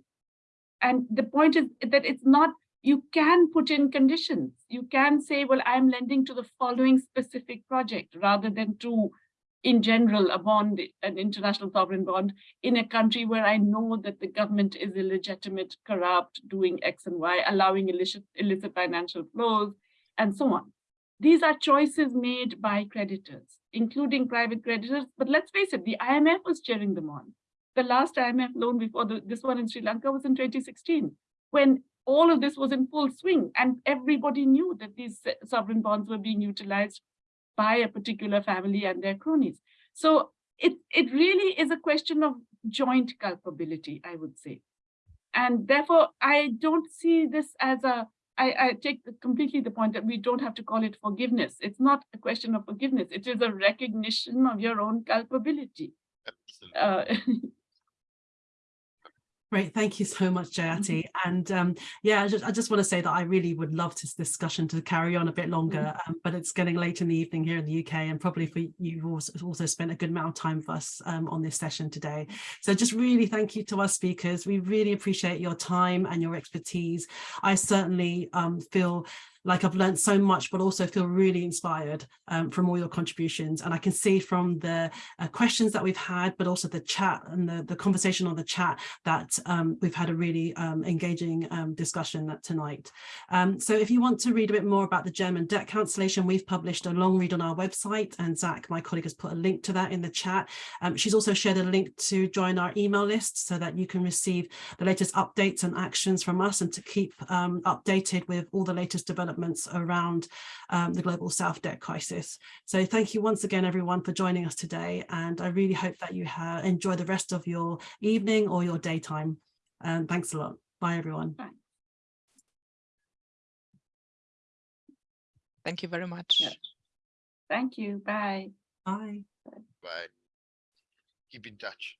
And the point is that it's not, you can put in conditions. You can say, well, I'm lending to the following specific project rather than to, in general, a bond, an international sovereign bond in a country where I know that the government is illegitimate, corrupt, doing X and Y, allowing illicit, illicit financial flows, and so on. These are choices made by creditors, including private creditors. But let's face it, the IMF was cheering them on. The last IMF loan before the, this one in Sri Lanka was in 2016, when all of this was in full swing and everybody knew that these sovereign bonds were being utilized by a particular family and their cronies. So it, it really is a question of joint culpability, I would say. And therefore, I don't see this as a, I, I take completely the point that we don't have to call it forgiveness. It's not a question of forgiveness. It is a recognition of your own culpability. Absolutely. Uh, Great, thank you so much, Jayati. And um, yeah, I just, I just want to say that I really would love this discussion to carry on a bit longer, um, but it's getting late in the evening here in the UK and probably for you've also, also spent a good amount of time with us um, on this session today. So just really thank you to our speakers. We really appreciate your time and your expertise. I certainly um, feel like I've learned so much, but also feel really inspired um, from all your contributions. And I can see from the uh, questions that we've had, but also the chat and the, the conversation on the chat that um, we've had a really um, engaging um, discussion tonight. Um, so if you want to read a bit more about the German debt cancellation, we've published a long read on our website and Zach, my colleague, has put a link to that in the chat. She's also shared a link to join our email list so that you can receive the latest updates and actions from us and to keep updated with all the latest developments around um, the global South debt crisis. So thank you once again, everyone, for joining us today. And I really hope that you ha- enjoy the rest of your evening or your daytime. And thanks a lot. Bye, everyone. Thank you very much. Yeah. Thank you. Bye. Bye. Bye. Keep in touch.